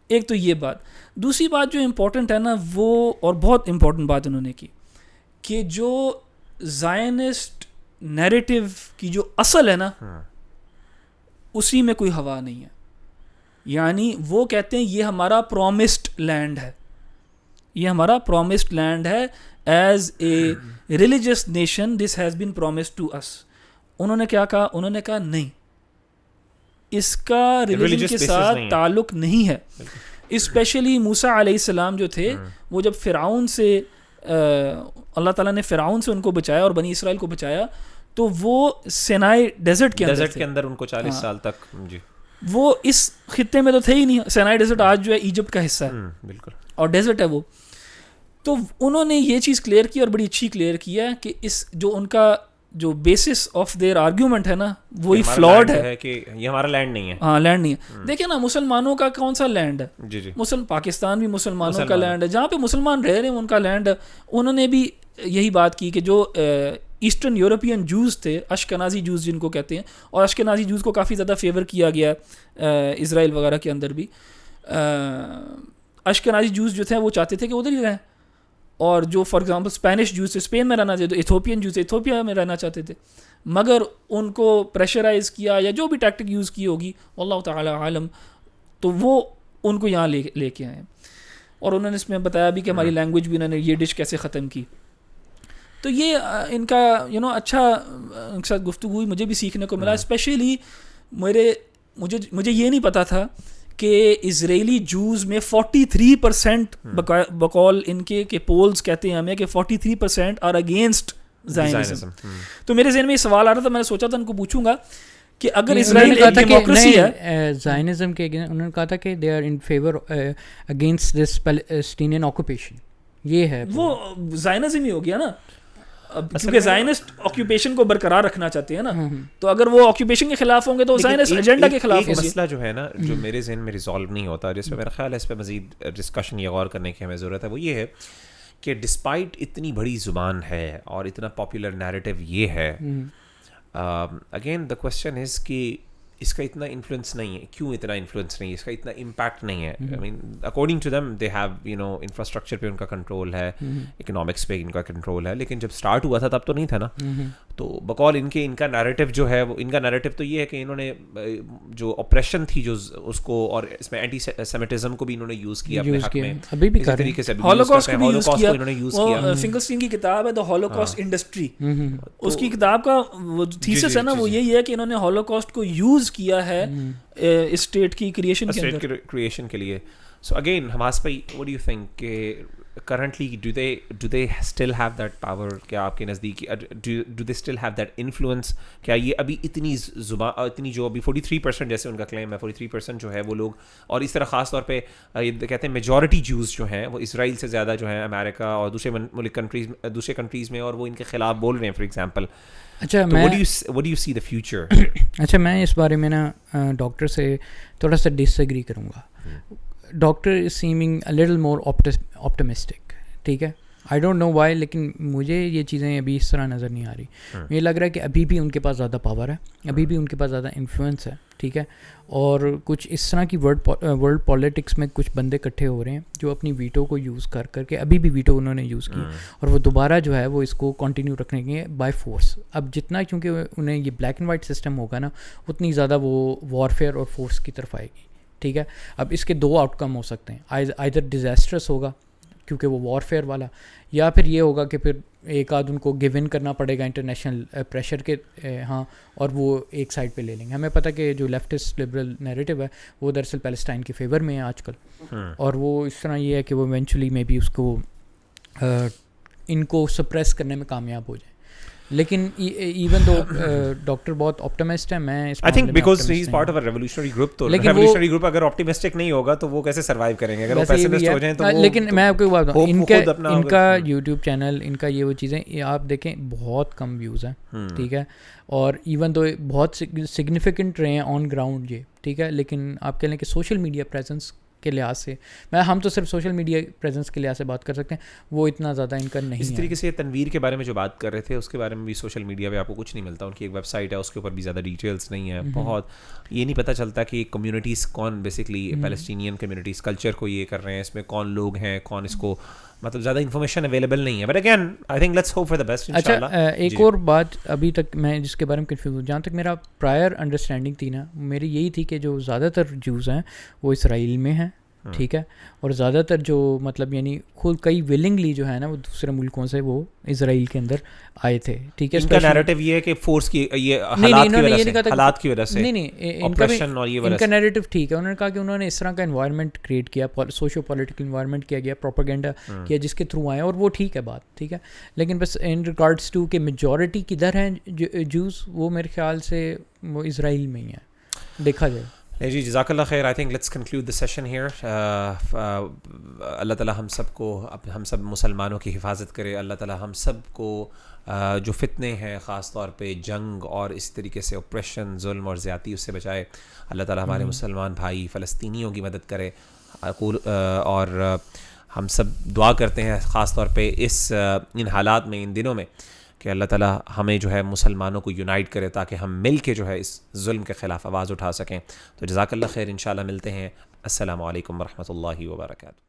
ایک تو یہ بات۔ دوسری بات جو امپورٹنٹ ہے نا وہ اور بہت امپورٹنٹ بات انہوں نے کی کہ جو زائنسٹ نیریٹو کی جو اصل ہے نا اسی میں کوئی ہوا نہیں ہے۔ یعنی وہ کہتے ہیں یہ ہمارا پرومسڈ لینڈ ہے۔ یہ ہمارا پرومسڈ لینڈ ہے۔ As a religious nation this has been promised to us انہوں نے کیا کہا؟ انہوں نے کہا نہیں۔ اس کا ریلیجن کے ساتھ تعلق نہیں ہے۔ اسپیشلی موسا علیہ السلام جو تھے ہاں۔ وہ جب فرعون سے اللہ تعالیٰ نے فرعون سے ان کو بچایا اور بنی اسرائیل کو بچایا تو وہ سینائی ڈیزرٹ کے ڈیزرٹ کے اندر ان کو چالیس ہاں۔ سال تک جی۔ وہ اس خطے میں تو تھے ہی نہیں سینائی ڈیزرٹ آج جو ہے ایجپٹ کا حصہ ہے۔ ہاں، بالکل۔ اور ڈیزرٹ ہے وہ۔ تو انہوں نے یہ چیز کلیئر کی اور بڑی اچھی کلیئر کیا کہ اس جو ان کا جو بیسس آف دیئر آرگیومنٹ ہے نا وہی فلاڈ ہے. کہ یہ ہمارا لینڈ نہیں ہے۔ ہاں لینڈ نہیں ہے. دیکھیں نا مسلمانوں کا کون سا لینڈ ہے؟ جی جی۔ مسلم پاکستان بھی مسلمانوں کا لینڈ ہے۔ جہاں پہ مسلمان رہ رہے ہیں ان کا لینڈ انہوں نے بھی یہی بات کی کہ جو ایسٹرن یورپین جوز تھے اشکنازی جوز جن کو کہتے ہیں اور اشکنازی جوز کو کافی زیادہ فیور کیا گیا ہے اسرائیل وغیرہ کے اندر بھی۔ اشکنازی جوز جو تھے وہ چاہتے تھے کہ ادھر ہی رہیں۔ اور جو for example Spanish Jews Spain میں رہنا چاہتے تھے ایتھوپین جوس ایتھوپیا میں رہنا چاہتے تھے مگر ان کو پریشرائز کیا یا جو بھی ٹیکٹک یوز کی ہوگی اللہ تعالی عالم تو وہ ان کو یہاں لے لے کے آئے اور انہوں نے اس میں بتایا بھی کہ ہماری ہاں۔ لینگویج بھی انہوں نے یہ ڈش کیسے ختم کی۔ تو یہ ان کا یو نو اچھا ان کے ساتھ گفتگو ہوئی مجھے بھی سیکھنے کو ملا ہاں۔ اسپیشلی میرے مجھے مجھے یہ نہیں پتا تھا کہ اسرائیلی جوز میں 43 پرسینٹ بقول ان کے کہ پولز کہتے ہیں ہمیں کہ 43 پرسینٹ آر اگینسٹ تو میرے ذہن میں یہ سوال آ رہا تھا میں نے سوچا تھا ان کو پوچھوں گا کہ اگر اسرائیل ایک ڈیموکریسی ہے زائنزم کے انہوں نے کہا تھا کہ they are in favour against this occupation یہ ہے وہ زائنزم ہی ہو گیا نا۔ کیونکہ زائنسٹ آکیوپیشن کو برقرار رکھنا چاہتے ہیں نا تو اگر وہ آکیوپیشن کے خلاف ہوں گے تو زائنسٹ ایجنڈا کے خلاف مسئلہ جو ہے نا جو میرے ذہن میں ریزالو نہیں ہوتا جس پہ میرا خیال ہے اس پہ مزید ڈسکشن یا غور کرنے کی ہمیں ضرورت ہے وہ یہ ہے کہ ڈسپائٹ اتنی بڑی زبان ہے اور اتنا پاپولر نیریٹو یہ ہے اگین دا کوشچن از کہ اس کا اتنا انفلوئنس نہیں ہے کیوں اتنا انفلوئنس نہیں ہے اس کا اتنا امپیکٹ نہیں ہے I mean according to them they have you know infrastructure پہ ان کا کنٹرول ہے اکنامکس پہ ان کا کنٹرول ہے لیکن جب اسٹارٹ ہوا تھا تب تو نہیں تھا نا تو بقول ان کے ان کا نیریٹو جو ہے وہ ان کا نیریٹو تو یہ ہے کہ انہوں نے جو آپریشن تھی جو اس کو اور اس میں اینٹی سیمیٹزم کو بھی انہوں نے یوز کیا اپنے حق میں۔ ابھی بھی طریقے سے ہولوکاسٹ کو یوز کیا۔ انہوں نے یوز کیا۔ فنگرسٹین کی کتاب ہے دی ہولوکاسٹ انڈسٹری اس کی کتاب کا وہ جی، تھیسس جی، ہے نا جی، وہ یہی ہے کہ انہوں نے ہولوکاسٹ کو یوز کیا ہے اسٹیٹ کی کریشن کے اندر۔ کریشن کے لیے۔ سو اگین ہماس بھائی واٹ ڈو یو تھنک کہ currently do they do they still have that power کیا آپ کے نزدیک do they still have that influence کیا یہ ابھی اتنی زبان uh, اتنی جو ابھی فورٹی تھری پرسینٹ جیسے ان کا کلیم ہے فورٹی تھری پرسینٹ جو ہے وہ لوگ اور اس طرح خاص طور پہ uh, یہ کہتے ہیں میجورٹی جوز جو ہیں وہ اسرائیل سے زیادہ جو ہیں امیرکا اور دوسرے ملک کنٹریز uh, دوسرے کنٹریز میں اور وہ ان کے خلاف بول رہے ہیں فار ایگزامپل اچھا میں یو سی دا فیوچر اچھا میں اس بارے میں نا ڈاکٹر سے تھوڑا سا ڈس ایگری کروں گا۔ hmm. Doctor is seeming a little more optimistic ٹھیک ہے آئی ڈونٹ نو وائی لیکن مجھے یہ چیزیں ابھی اس طرح نظر نہیں آ رہی مجھے لگ رہا ہے کہ ابھی بھی ان کے پاس زیادہ پاور ہے ابھی بھی ان کے پاس زیادہ انفلوئنس ہے ٹھیک ہے اور کچھ اس طرح کی ورلڈ ورلڈ پالیٹکس میں کچھ بندے اکٹھے ہو رہے ہیں جو اپنی ویٹو کو یوز کر کر کے ابھی بھی ویٹو انہوں نے یوز کی اور وہ دوبارہ جو ہے وہ اس کو کنٹینیو رکھنے کے بائی فورس اب جتنا کیونکہ انہیں یہ بلیک اینڈ وائٹ سسٹم ہوگا نا اتنی زیادہ وہ وارفیئر اور فورس کی طرف آئے گی ٹھیک ہے؟ اب اس کے دو آؤٹ کم ہو سکتے ہیں۔ آئدر ڈیزاسٹرس ہوگا کیونکہ وہ وار فیئر والا یا پھر یہ ہوگا کہ پھر ایک آدھ ان کو گو ان کرنا پڑے گا انٹرنیشنل پریشر eh, کے eh, ہاں اور وہ ایک سائڈ پہ لے لیں گے۔ ہمیں پتہ کہ جو لیفٹسٹ لبرل نیریٹو ہے وہ دراصل پیلسٹائن کے فیور میں ہے آج کل۔ ہاں۔ اور وہ اس طرح یہ ہے کہ وہ ایونچولی مے بی اس کو eh, ان کو سپریس کرنے میں کامیاب ہو جائیں لیکن ایون تو ڈاکٹر بہت آپٹمسٹ ہے میں I think because he is part of a revolutionary group تو ریولیوشنری گروپ اگر آپٹمسٹک نہیں ہوگا تو وہ کیسے سروائیو کریں گے؟ اگر وہ پیسمسٹ ہو جائیں تو لیکن میں آپ کو بات بتاؤں ان کا ان کا یوٹیوب چینل ان کا یہ وہ چیزیں آپ دیکھیں بہت کم ویوز ہیں ٹھیک ہے؟ اور ایون تو بہت سگنیفیکنٹ رہے ہیں آن گراؤنڈ یہ ٹھیک ہے؟ لیکن آپ کہہ لیں کہ سوشل میڈیا پریزنس کے لحاظ سے۔ میں ہم تو صرف سوشل میڈیا پریزنس کے لحاظ سے بات کر سکتے ہیں۔ وہ اتنا زیادہ ان کا نہیں اس طریقے سے تنویر کے بارے میں جو بات کر رہے تھے اس کے بارے میں بھی سوشل میڈیا پہ آپ کو کچھ نہیں ملتا۔ ان کی ایک ویب سائٹ ہے اس کے اوپر بھی زیادہ ڈیٹیلس نہیں ہے۔ بہت یہ نہیں پتہ چلتا کہ کمیونٹیز کون بیسکلی پیلسٹینین کمیونٹیز کلچر کو یہ کر رہے ہیں۔ اس میں کون لوگ ہیں؟ کون اس کو مطلب زیادہ انفارمیشن اویلیبل نہیں ہے. But again I think let's hope for the best اچھا ایک اور بات ابھی تک میں جس کے بارے میں کنفیوز ہوں جہاں تک میرا پرائر انڈرسٹینڈنگ تھی نا میری یہی تھی کہ جو زیادہ تر جوز ہیں وہ اسرائیل میں ہیں۔ ہاں۔ ٹھیک ہے؟ اور زیادہ تر جو مطلب یعنی خود کئی ولنگلی جو ہے نا وہ دوسرے ملکوں سے وہ اسرائیل کے اندر آئے تھے۔ ٹھیک ہے؟ کا نیریٹو یہ ہے کہ فورس کی یہ حالات کی وجہ سے نہیں نہیں ان کا نیریٹو ٹھیک ہے۔ انہوں نے کہا کہ انہوں نے اس طرح کا انوائرمنٹ کریٹ کیا سوشو پولیٹیکل انوائرمنٹ کیا گیا پروپاگینڈا ہاں۔ کیا جس کے تھرو آئے اور وہ ٹھیک ہے بات ٹھیک ہے؟ لیکن بس ان ریکارڈس ٹو کہ میجورٹی کدھر ہیں جوز وہ میرے خیال سے وہ اسرائیل میں ہی ہیں۔ دیکھا جائے۔ نہیں جی جزاک اللہ خیر I think let's conclude the session here اللہ تعالیٰ ہم سب کو ہم سب مسلمانوں کی حفاظت کرے اللہ تعالیٰ ہم سب کو جو فتنے ہیں خاص طور پہ جنگ اور اس طریقے سے اوپریشن ظلم اور زیادتی اس سے بچائے اللہ تعالیٰ ہمارے مسلمان بھائی فلسطینیوں کی مدد کرے۔ اور ہم سب دعا کرتے ہیں خاص طور پہ اس ان حالات میں ان دنوں میں۔ کہ اللہ تعالیٰ ہمیں جو ہے مسلمانوں کو یونائٹ کرے تاکہ ہم مل کے جو ہے اس ظلم کے خلاف آواز اٹھا سکیں۔ تو جزاک اللہ خیر، انشاءاللہ ملتے ہیں۔ السلام علیکم ورحمۃ اللہ وبرکاتہ۔